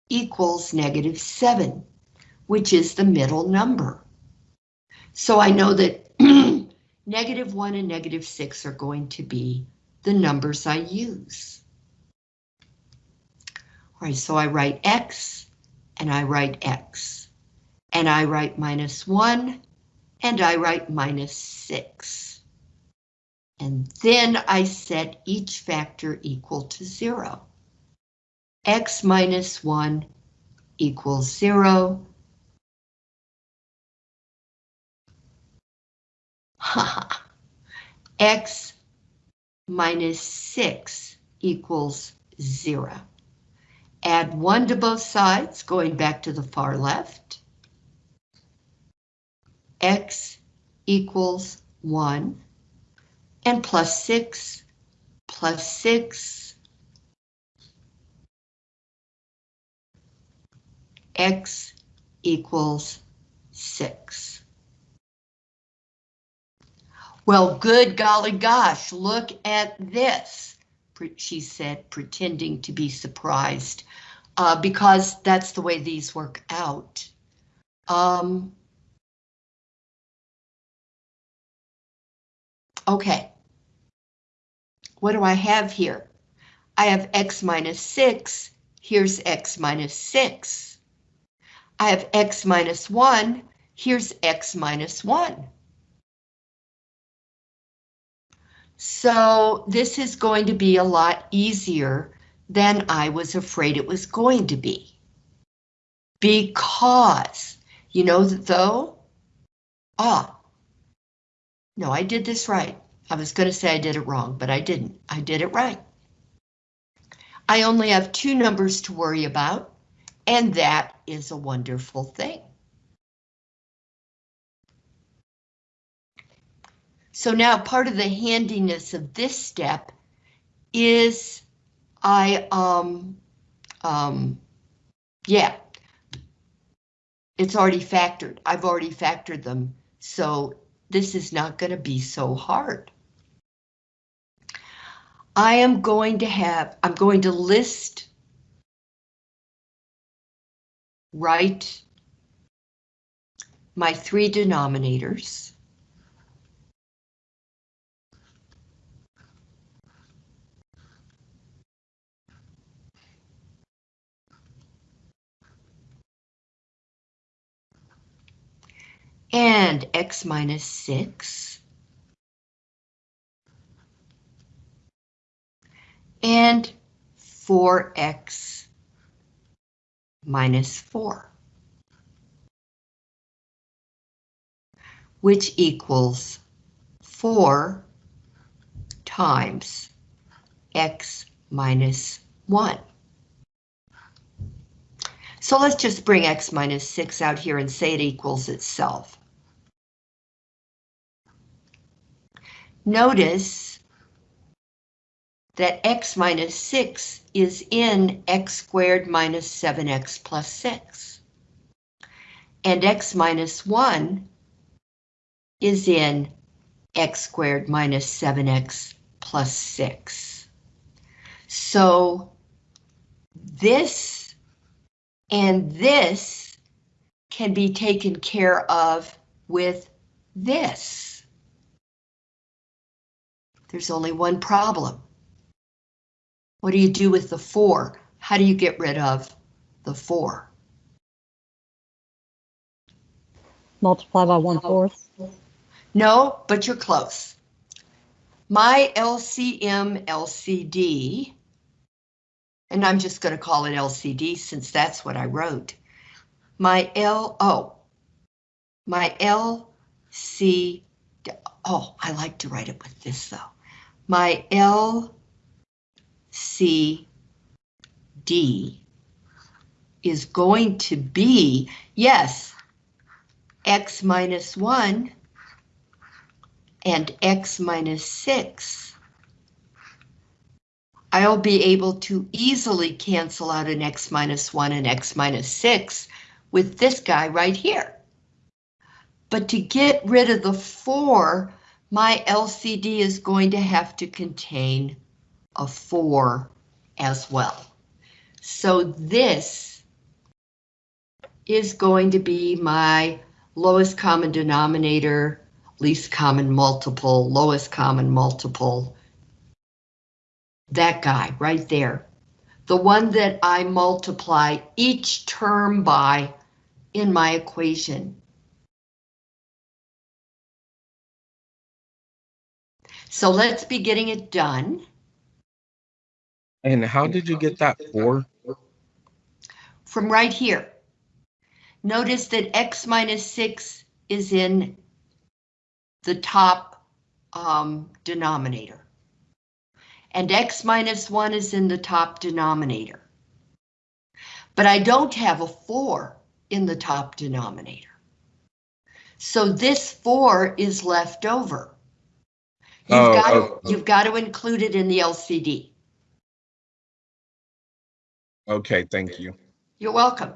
equals negative 7, which is the middle number. So I know that negative 1 and negative 6 are going to be the numbers I use. All right, so I write x, and I write x, and I write minus 1, and I write minus 6. And then I set each factor equal to 0. x minus 1 equals 0. x minus 6 equals 0. Add 1 to both sides, going back to the far left. x equals 1. And plus 6, plus 6. x equals 6. Well, good golly gosh, look at this, she said, pretending to be surprised, uh, because that's the way these work out. Um, okay. What do I have here? I have x minus 6 here's x minus 6. I have x minus 1, here's x minus 1. So this is going to be a lot easier than I was afraid it was going to be. Because, you know though? Ah, no, I did this right. I was going to say I did it wrong, but I didn't. I did it right. I only have two numbers to worry about, and that is a wonderful thing. So now part of the handiness of this step is I, um, um, yeah, it's already factored. I've already factored them, so this is not going to be so hard. I am going to have, I'm going to list, write my three denominators. And x minus 6. And 4x minus 4. Which equals 4 times x minus 1. So let's just bring x minus 6 out here and say it equals itself. Notice that x minus 6 is in x squared minus 7x plus 6. And x minus 1 is in x squared minus 7x plus 6. So this and this can be taken care of with this. There's only one problem. What do you do with the 4? How do you get rid of the 4? Multiply by one fourth. No, but you're close. My LCM LCD, and I'm just going to call it LCD since that's what I wrote. My L, oh, my LC, oh, I like to write it with this though my LCD is going to be, yes, x minus 1 and x minus 6. I'll be able to easily cancel out an x minus 1 and x minus 6 with this guy right here. But to get rid of the 4, my LCD is going to have to contain a 4 as well. So this is going to be my lowest common denominator, least common multiple, lowest common multiple. That guy right there. The one that I multiply each term by in my equation. So let's be getting it done. And how did you get that four? From right here. Notice that x minus 6 is in the top um, denominator. And x minus 1 is in the top denominator. But I don't have a 4 in the top denominator. So this 4 is left over. You've Oh, got, oh, to, you've got to include it in the LCD. Okay, thank you. You're welcome.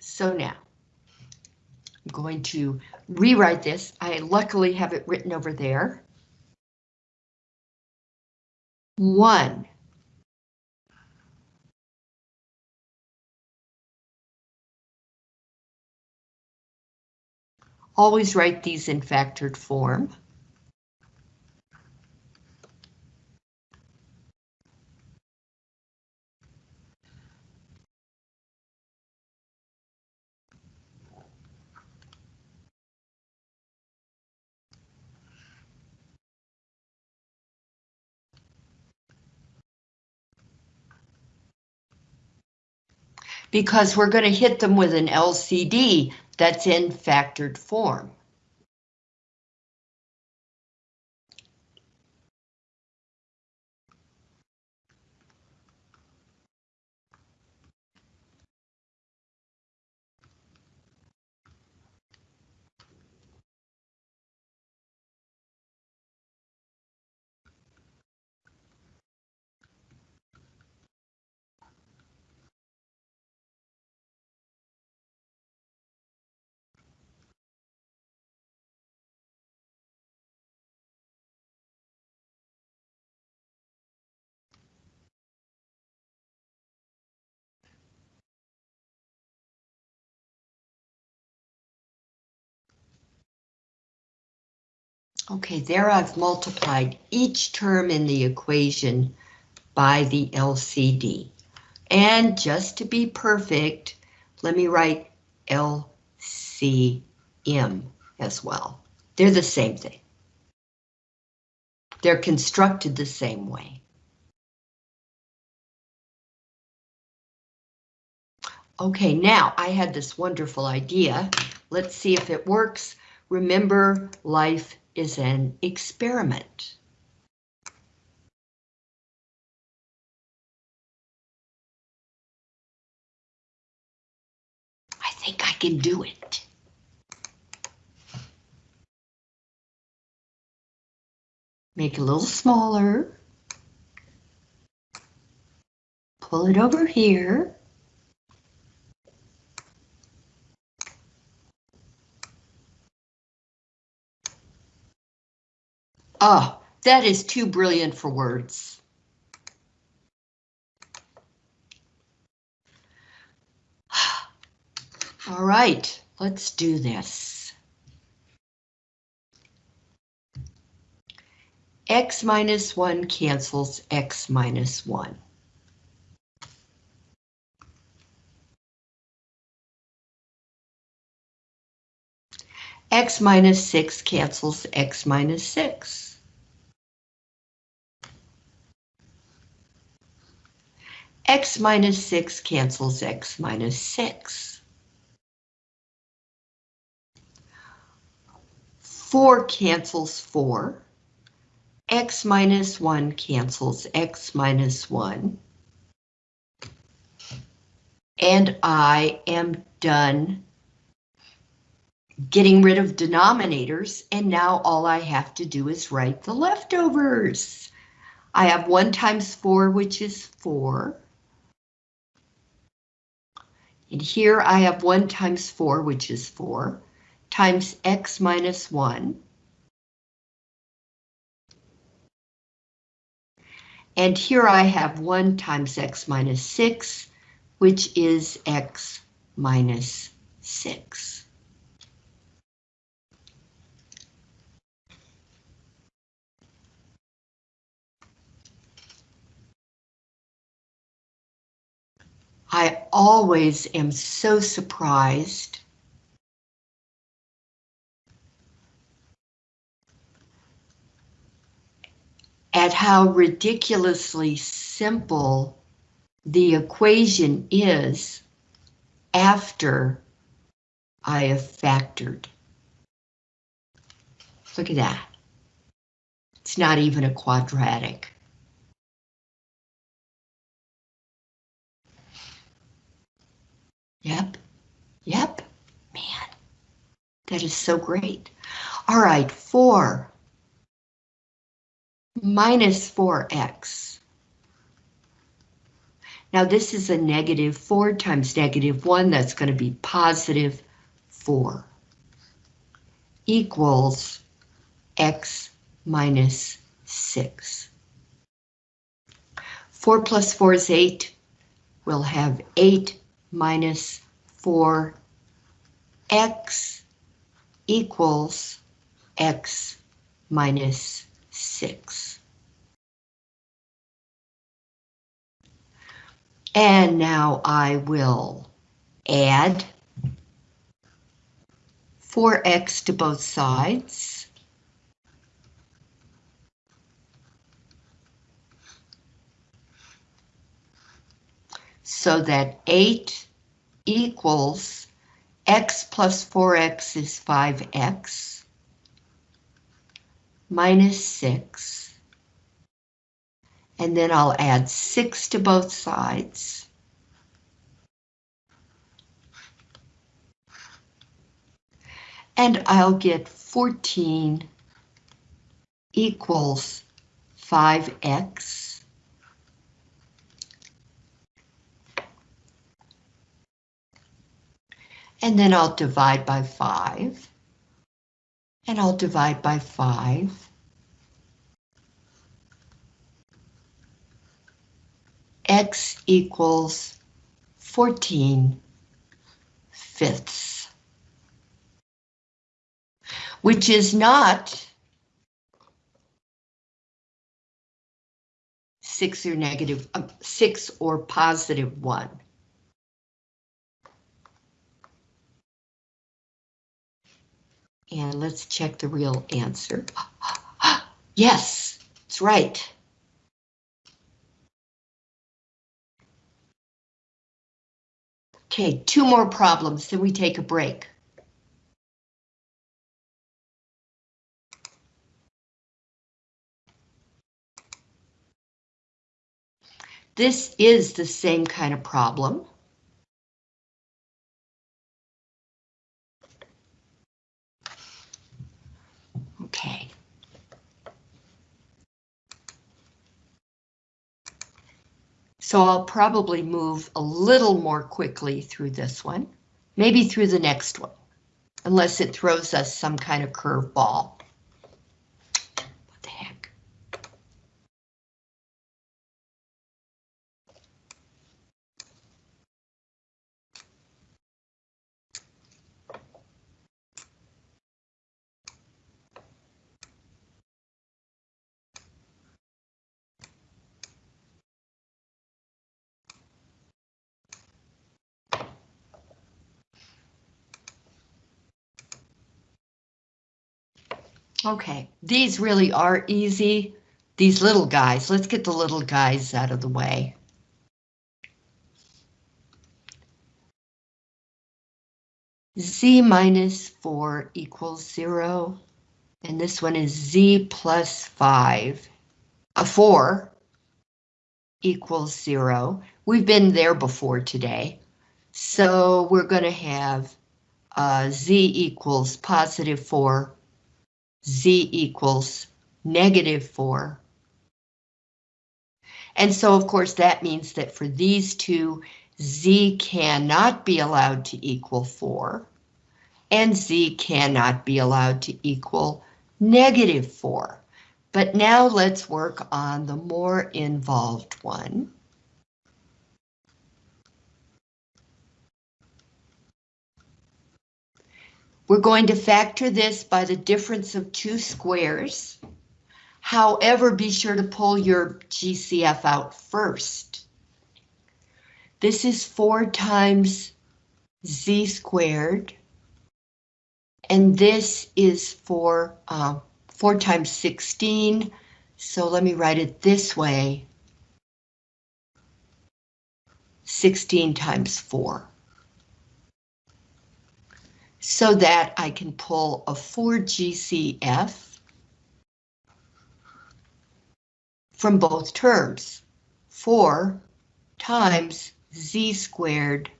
So now, I'm going to rewrite this. I luckily have it written over there. One. Always write these in factored form. because we're going to hit them with an LCD that's in factored form. Okay, there I've multiplied each term in the equation by the LCD. And just to be perfect, let me write LCM as well. They're the same thing. They're constructed the same way. Okay, now I had this wonderful idea. Let's see if it works. Remember, life is an experiment. I think I can do it. Make it a little smaller. Pull it over here. Oh, that is too brilliant for words. All right, let's do this. X minus 1 cancels X minus 1. X minus 6 cancels X minus 6. X minus 6 cancels X minus 6. 4 cancels 4. X minus 1 cancels X minus 1. And I am done getting rid of denominators, and now all I have to do is write the leftovers. I have 1 times 4, which is 4. And here I have 1 times 4, which is 4, times x minus 1. And here I have 1 times x minus 6, which is x minus 6. I always am so surprised at how ridiculously simple the equation is after I have factored. Look at that. It's not even a quadratic. Yep, yep, man, that is so great. All right, 4 minus 4x. Now this is a negative 4 times negative 1, that's going to be positive 4 equals x minus 6. 4 plus 4 is 8. We'll have 8 minus 4x equals x minus 6. And now I will add 4x to both sides. So that 8 equals x plus 4x is 5x minus 6. And then I'll add 6 to both sides. And I'll get 14 equals 5x and then I'll divide by 5 and I'll divide by 5 x equals 14 fifths. Which is not six or negative, uh, six or positive one. And let's check the real answer. Yes, it's right. Okay, two more problems, then we take a break. This is the same kind of problem. Okay. So I'll probably move a little more quickly through this one, maybe through the next one, unless it throws us some kind of curveball. What the heck? Okay, these really are easy. These little guys, let's get the little guys out of the way. Z minus 4 equals 0. And this one is Z plus 5. A 4 equals 0. We've been there before today. So we're going to have uh, Z equals positive 4 z equals negative 4. And so, of course, that means that for these two, z cannot be allowed to equal 4, and z cannot be allowed to equal negative 4. But now let's work on the more involved one. We're going to factor this by the difference of two squares. However, be sure to pull your GCF out first. This is 4 times z squared. And this is for uh, 4 times 16. So let me write it this way. 16 times 4 so that I can pull a 4GCF from both terms. 4 times z squared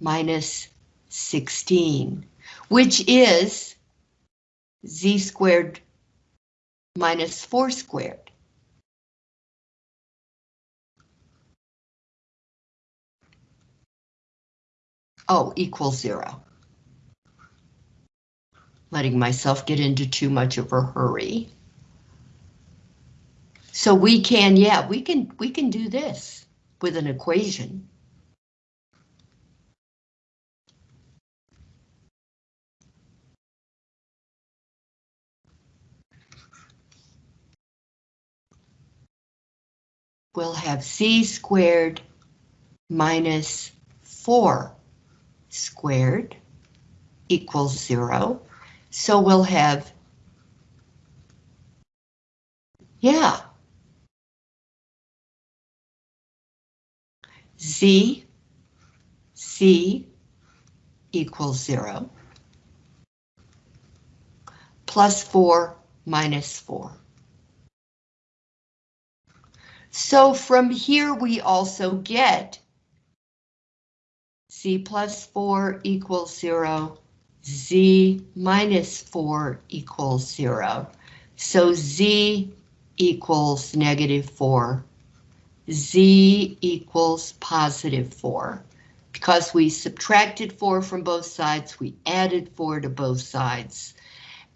minus 16, which is z squared minus 4 squared. Oh, equals 0 letting myself get into too much of a hurry. So we can, yeah, we can, we can do this with an equation. We'll have c squared minus 4 squared equals 0. So we'll have, yeah, z C equals zero. Plus four minus four. So from here, we also get C plus four equals zero, Z minus four equals zero. So Z equals negative four, Z equals positive four. Because we subtracted four from both sides, we added four to both sides.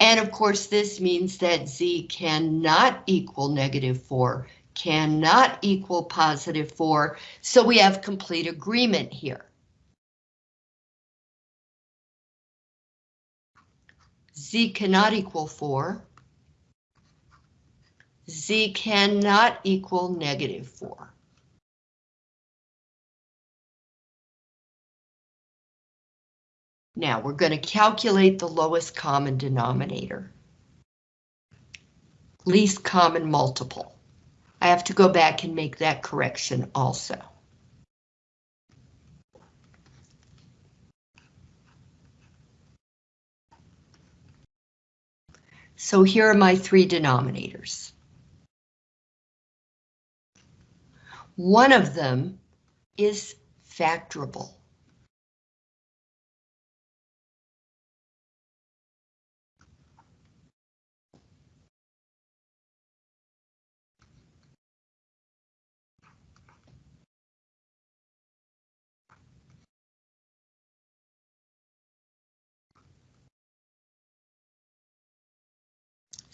And of course, this means that Z cannot equal negative four, cannot equal positive four, so we have complete agreement here. Z cannot equal four. Z cannot equal negative four. Now we're going to calculate the lowest common denominator. Least common multiple. I have to go back and make that correction also. So here are my three denominators. One of them is factorable.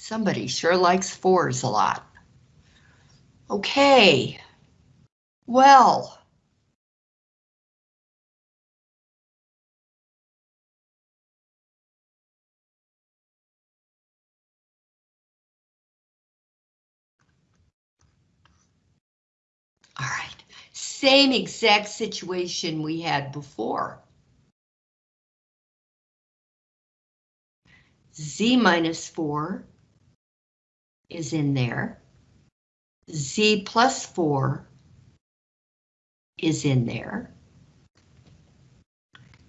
Somebody sure likes fours a lot. Okay. Well. All right, same exact situation we had before. Z minus four is in there. Z plus 4 is in there.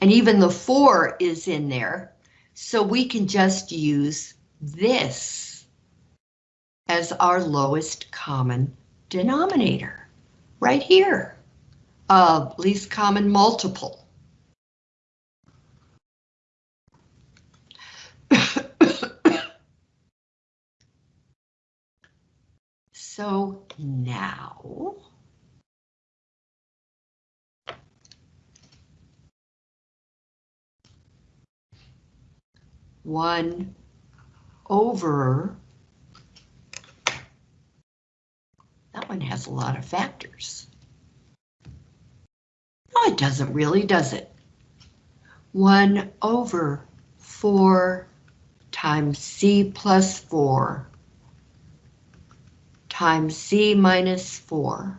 And even the 4 is in there, so we can just use this as our lowest common denominator, right here, uh, least common multiple. So now. One over. That one has a lot of factors. No, it doesn't really, does it? One over four times C plus four times Z minus 4.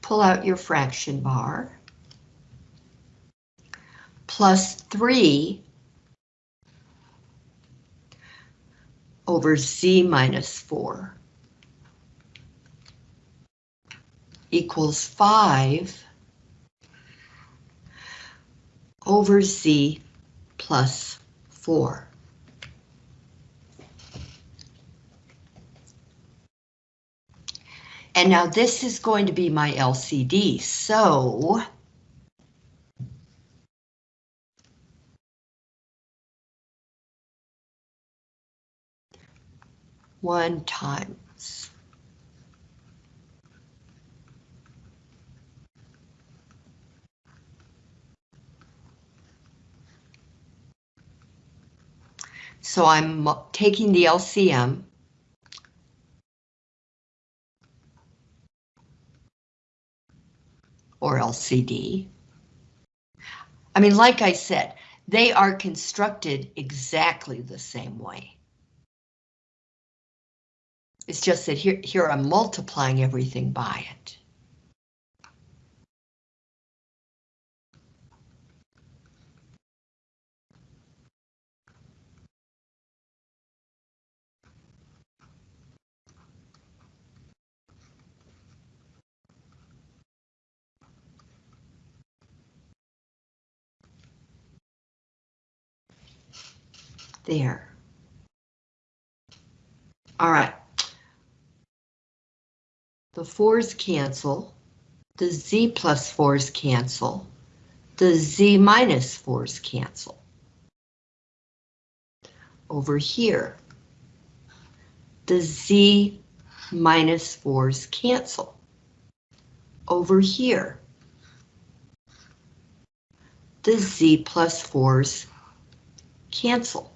Pull out your fraction bar. Plus 3 over Z minus 4 equals 5 over Z plus 4. And now this is going to be my LCD, so one times. So I'm taking the LCM or LCD. I mean, like I said, they are constructed exactly the same way. It's just that here, here I'm multiplying everything by it. There. All right. The fours cancel. The z plus fours cancel. The z minus fours cancel. Over here, the z minus fours cancel. Over here, the z plus fours cancel.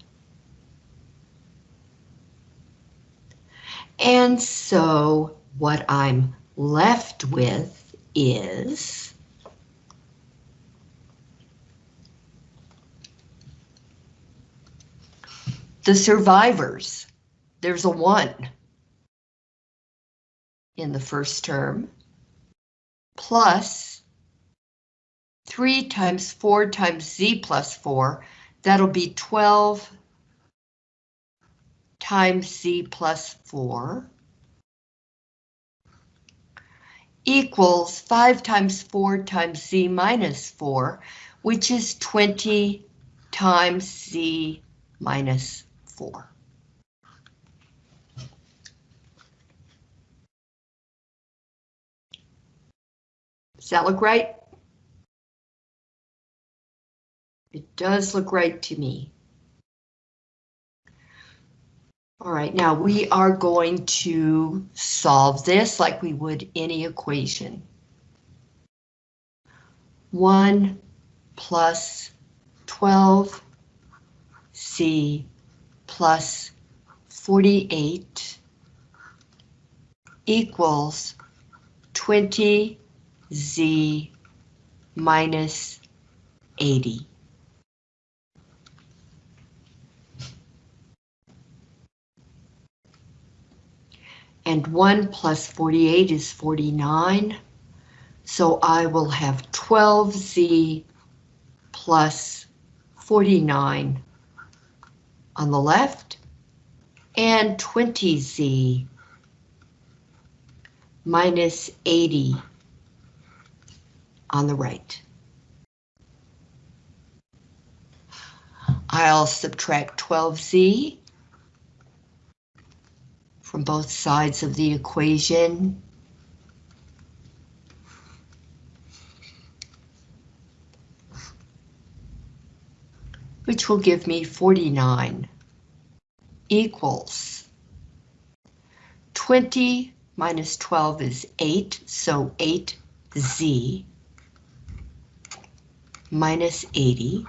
And so what I'm left with is the survivors. There's a one in the first term plus 3 times 4 times z plus 4, that'll be 12 times C plus 4 equals 5 times 4 times z minus 4, which is 20 times C minus 4. Does that look right? It does look right to me. All right, now we are going to solve this like we would any equation. 1 plus 12 C plus 48 equals 20 Z minus 80. And 1 plus 48 is 49. So I will have 12Z plus 49 on the left and 20Z minus 80 on the right. I'll subtract 12Z from both sides of the equation. Which will give me 49 equals 20 minus 12 is 8, so 8z minus 80.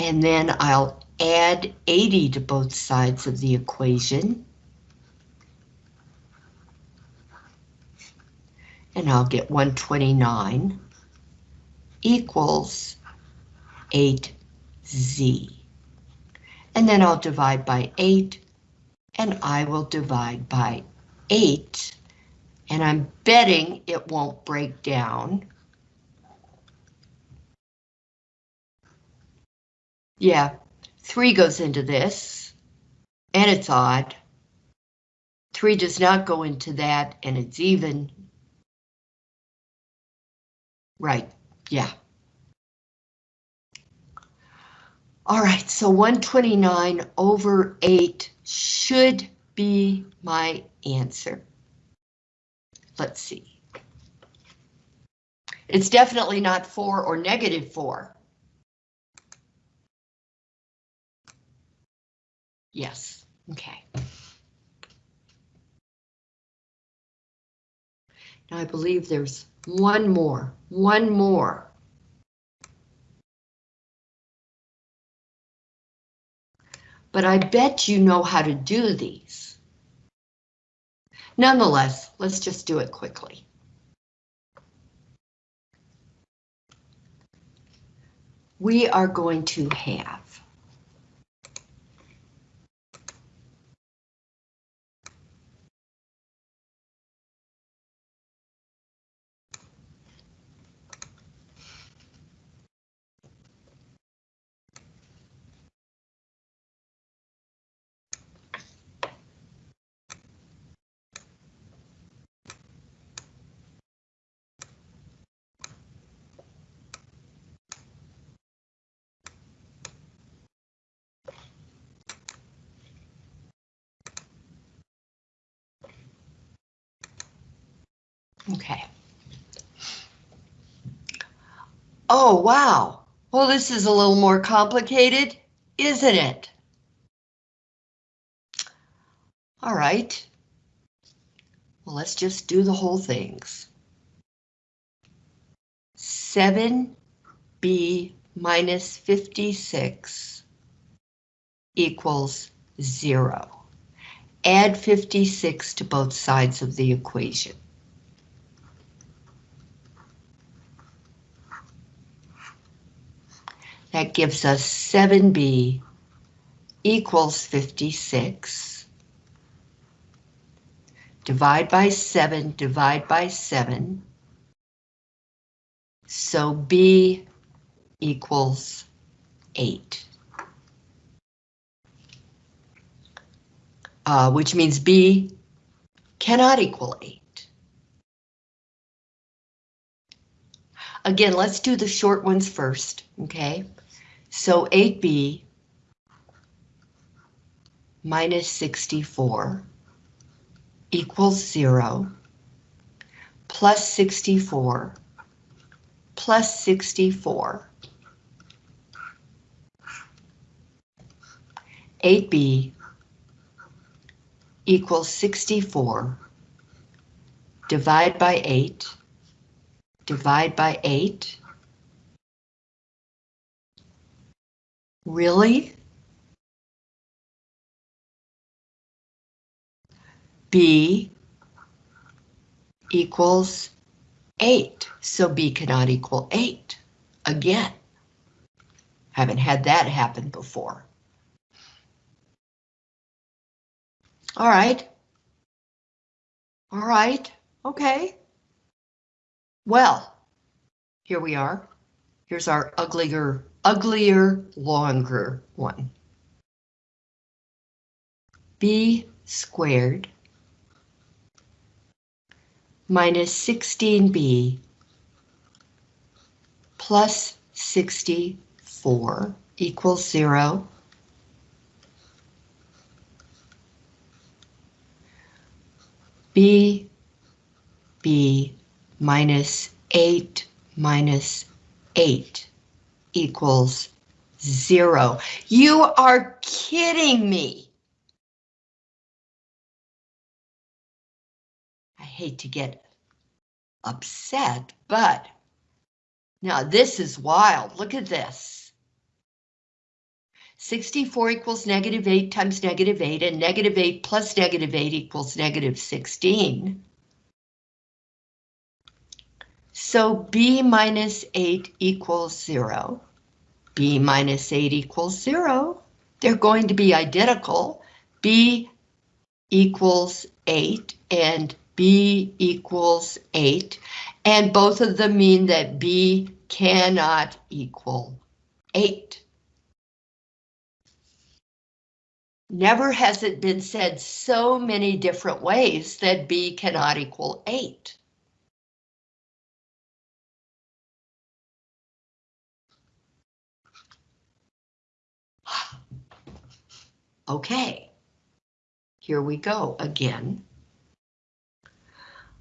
And then I'll add 80 to both sides of the equation. And I'll get 129 equals 8z. And then I'll divide by 8, and I will divide by 8, and I'm betting it won't break down. Yeah, 3 goes into this, and it's odd. 3 does not go into that, and it's even. Right, yeah. All right, so 129 over 8 should be my answer. Let's see. It's definitely not 4 or negative 4. Yes, okay. Now I believe there's one more, one more. But I bet you know how to do these. Nonetheless, let's just do it quickly. We are going to have Okay. Oh, wow. Well, this is a little more complicated, isn't it? All right. Well, let's just do the whole things. 7b minus 56 equals 0. Add 56 to both sides of the equation. That gives us 7b equals 56. Divide by 7, divide by 7. So b equals 8. Uh, which means b cannot equal 8. Again, let's do the short ones first, okay? So 8b minus 64 equals 0 plus 64 plus 64. 8b equals 64. Divide by 8. Divide by 8. Really? B equals 8, so B cannot equal 8. Again, haven't had that happen before. All right. All right, okay. Well, here we are. Here's our uglier, uglier, longer one. B squared minus 16b plus 64 equals 0. b b minus 8 minus 8 equals 0. You are kidding me. I hate to get upset, but now this is wild. Look at this. 64 equals negative 8 times negative 8, and negative 8 plus negative 8 equals negative 16. So b minus 8 equals 0. b minus 8 equals 0. They're going to be identical. b equals 8 and b equals 8. And both of them mean that b cannot equal 8. Never has it been said so many different ways that b cannot equal 8. Okay, here we go again.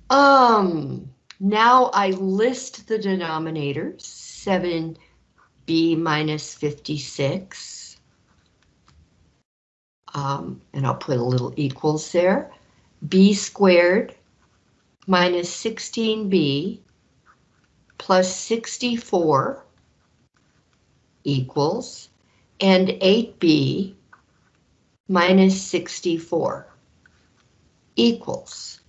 Um, now I list the denominators, 7b minus 56. Um, and I'll put a little equals there. b squared minus 16b plus 64 equals, and 8b minus 64 equals.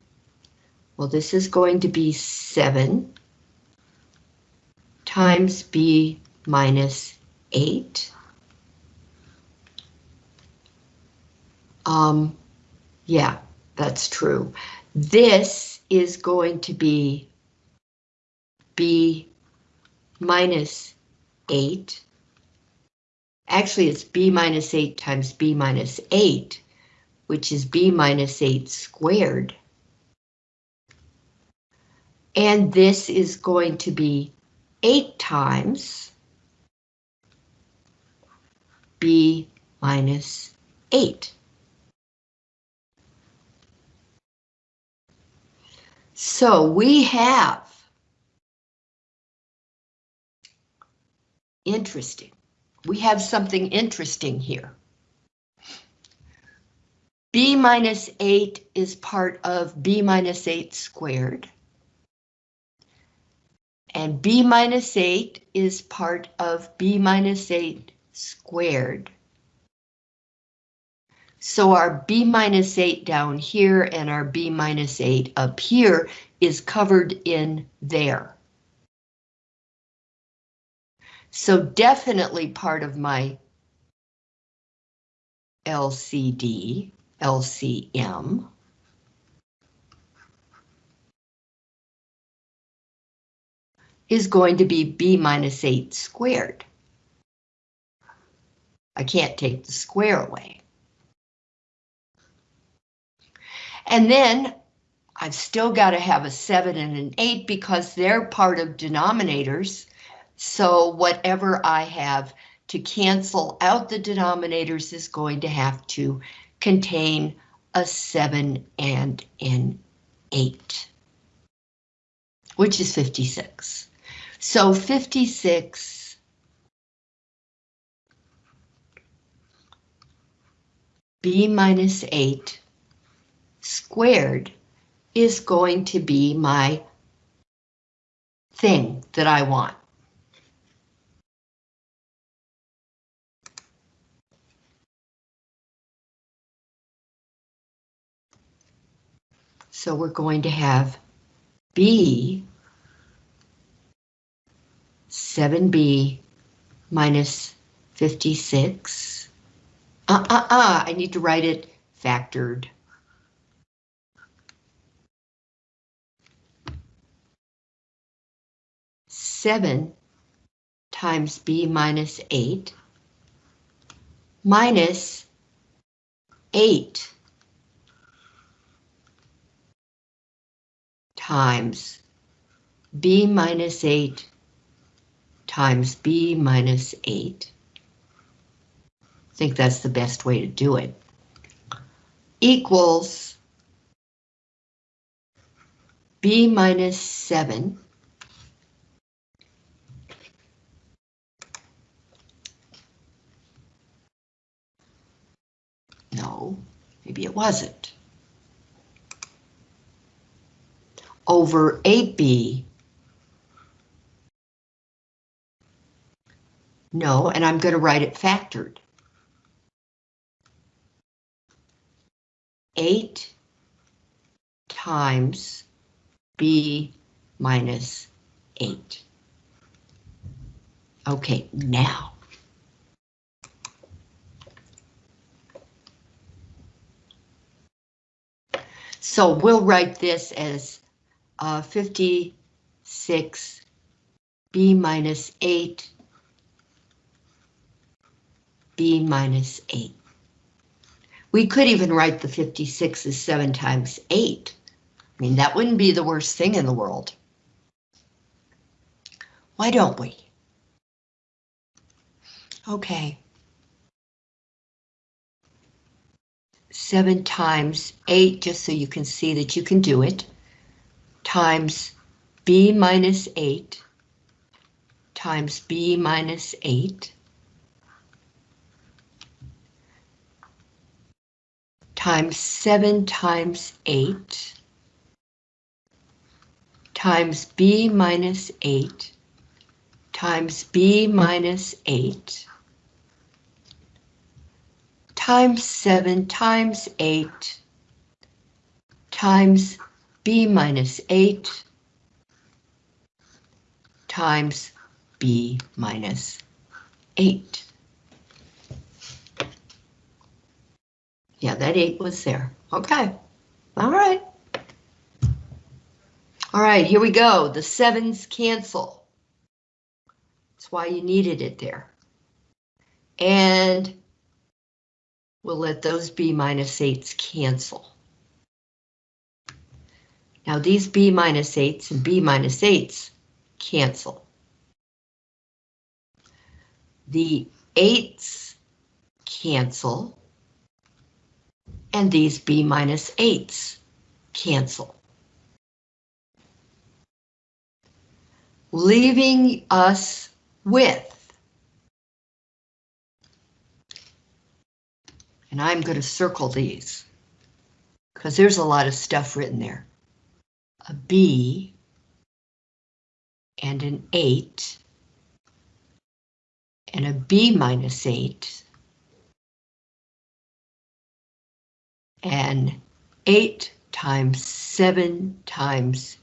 Well, this is going to be 7 times b minus 8. Um, yeah, that's true. This is going to be b minus 8 Actually, it's b minus 8 times b minus 8, which is b minus 8 squared. And this is going to be 8 times b minus 8. So we have interesting. We have something interesting here. B minus 8 is part of B minus 8 squared. And B minus 8 is part of B minus 8 squared. So our B minus 8 down here and our B minus 8 up here is covered in there. So definitely part of my LCD, LCM. is going to be B minus 8 squared. I can't take the square away. And then I've still got to have a 7 and an 8 because they're part of denominators. So whatever I have to cancel out the denominators is going to have to contain a 7 and an 8, which is 56. So 56 b minus 8 squared is going to be my thing that I want. So we're going to have b 7b minus 56. Uh, uh, uh, I need to write it factored. Seven times b minus eight minus eight times b minus eight times b minus 8. I think that's the best way to do it. Equals b minus 7 No, maybe it wasn't. Over 8b No, and I'm going to write it factored. 8 times b minus 8. Okay, now. So we'll write this as uh, 56 b minus 8 b minus 8. We could even write the 56 as 7 times 8. I mean, that wouldn't be the worst thing in the world. Why don't we? Okay. 7 times 8, just so you can see that you can do it, times b minus 8 times b minus 8 times 7 times 8 times b minus 8 times b minus 8 times 7 times 8 times b minus 8 times b minus 8. Yeah, that eight was there. Okay. All right. All right, here we go. The sevens cancel. That's why you needed it there. And we'll let those B minus minus eights cancel. Now these B minus eights and B minus eights cancel. The eights cancel and these b minus 8s cancel. leaving us with, and I'm going to circle these, because there's a lot of stuff written there. A B and an 8 and a B minus 8 and 8 times 7 times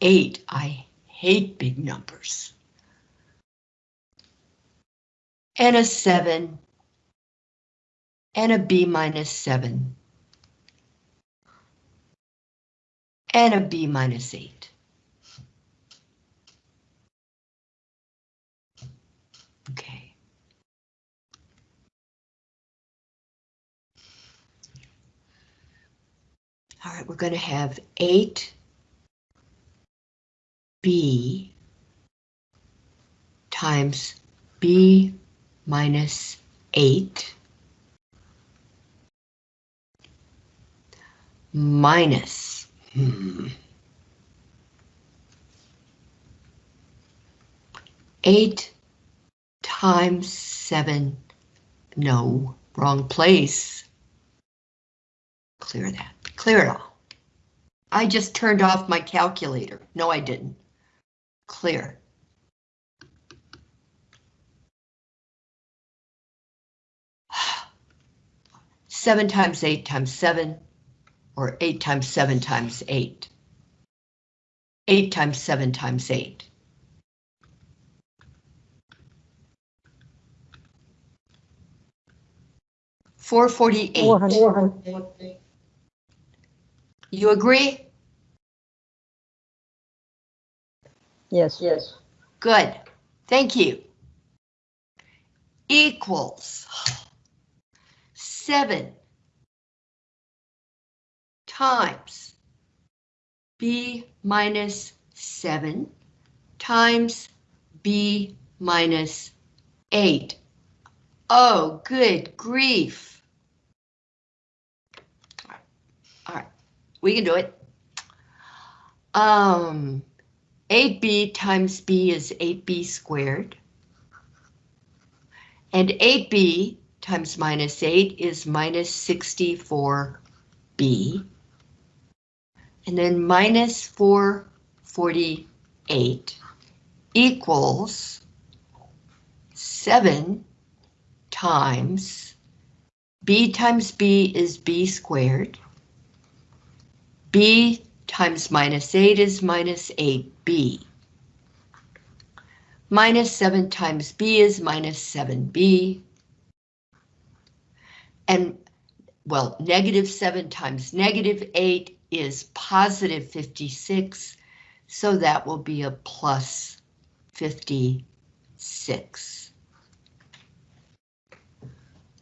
8. I hate big numbers. And a 7 and a B minus 7 and a B minus 8. Okay. All right, we're going to have 8 B times B minus 8 minus hmm, 8 times 7, no, wrong place. Clear that, clear it all. I just turned off my calculator. No, I didn't. Clear. Seven times eight times seven, or eight times seven times eight. Eight times seven times eight. Four forty-eight. 400. You agree? Yes. Yes. Good. Thank you. Equals seven times B minus seven times B minus eight. Oh, good grief. All right, we can do it. Um, 8b times b is 8b squared. And 8b times minus 8 is minus 64b. And then minus 448 equals 7 times b times b is b squared. b times minus 8 is minus 8b. Minus 7 times b is minus 7b. And, well, negative 7 times negative 8 is positive 56, so that will be a plus 56.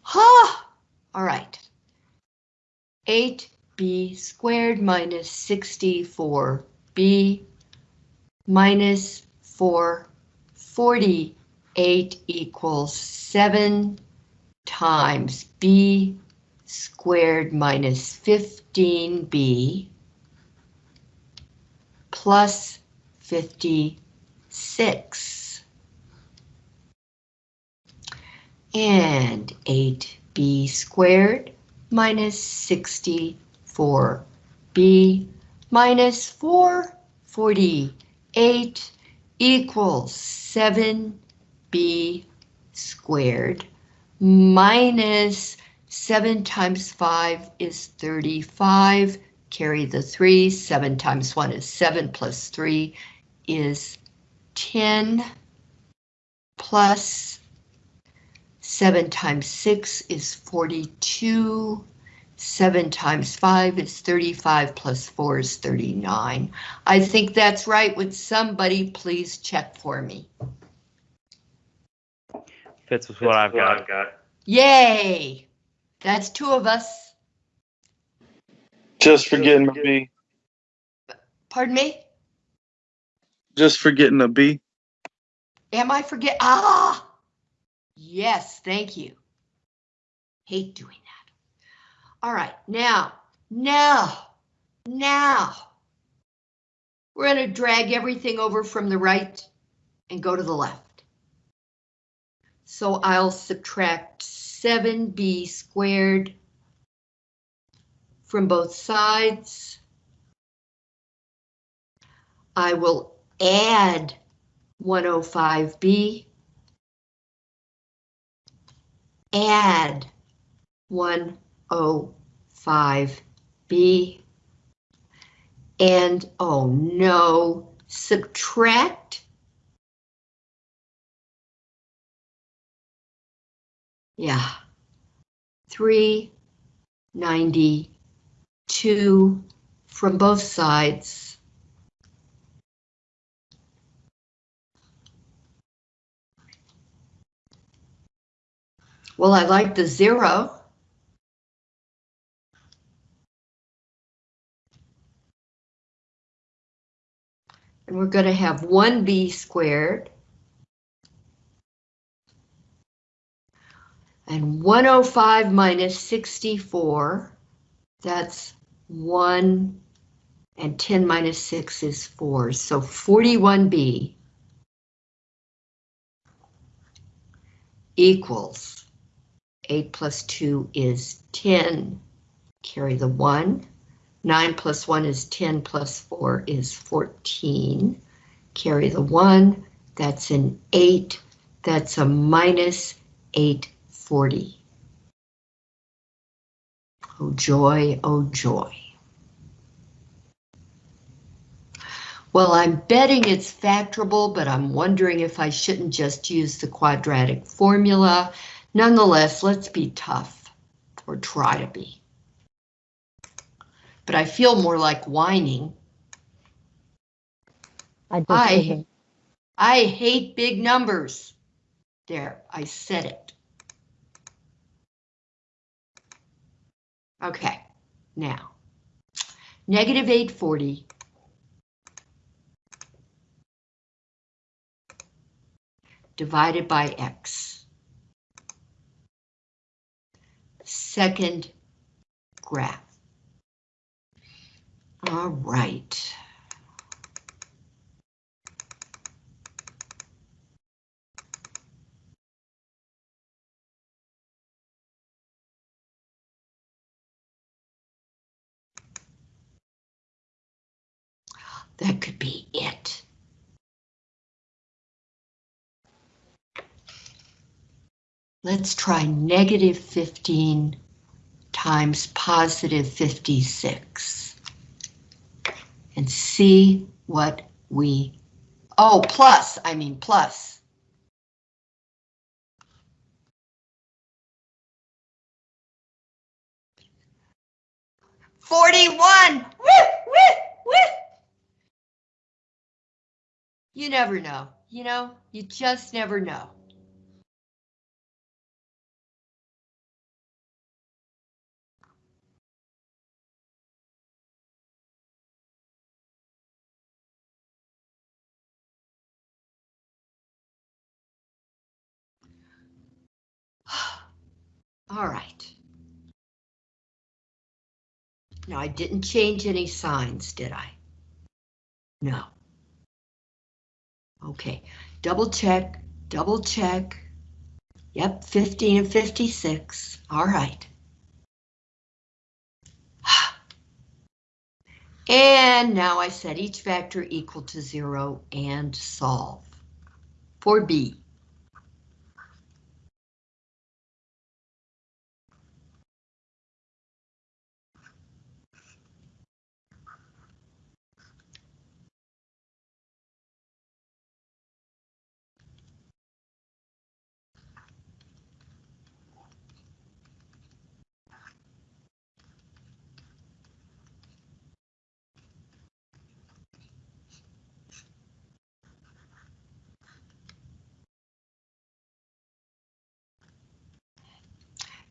Ha! All right. 8b squared minus 64b minus 448 equals 7 times b squared minus 15b plus 56. And 8b squared minus 64b minus 448 equals 7b squared minus 7 times 5 is 35, carry the 3, 7 times 1 is 7, plus 3 is 10, plus 7 times 6 is 42, 7 times 5 is 35, plus 4 is 39. I think that's right. Would somebody please check for me? Fits with what I've got. Yay! That's two of us. Just forgetting a B. Pardon me? Just forgetting a B. Am I forget? Ah! Yes, thank you. Hate doing that. All right, now, now, now. We're going to drag everything over from the right and go to the left. So I'll subtract 7b squared from both sides. I will add 105b. Add 105b. And oh no, subtract. Yeah. 392 from both sides. Well, I like the zero. And we're going to have 1b squared. And 105 minus 64, that's 1, and 10 minus 6 is 4, so 41b equals 8 plus 2 is 10, carry the 1. 9 plus 1 is 10 plus 4 is 14. Carry the 1, that's an 8, that's a minus 840. Oh joy, oh joy. Well, I'm betting it's factorable, but I'm wondering if I shouldn't just use the quadratic formula. Nonetheless, let's be tough, or try to be but I feel more like whining. I I. I hate big numbers. There, I said it. Okay, now, negative 840 divided by x. Second graph. All right. That could be it. Let's try negative 15 times positive 56 and see what we, oh, plus, I mean plus. Forty-one! Woo, woo! You never know, you know, you just never know. All right. Now, I didn't change any signs, did I? No. Okay, double check, double check. Yep, 15 and 56. All right. And now I set each factor equal to zero and solve. For B.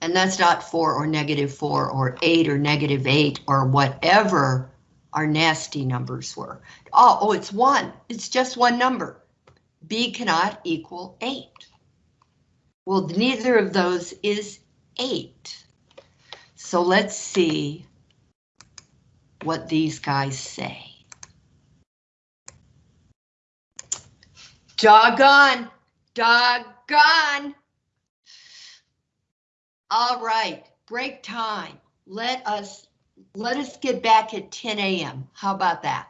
And that's not four or negative four or eight or negative eight or whatever our nasty numbers were. Oh, oh, it's one. It's just one number. B cannot equal eight. Well, neither of those is eight. So let's see what these guys say. Doggone, doggone. All right, break time. Let us, let us get back at 10 a.m. How about that?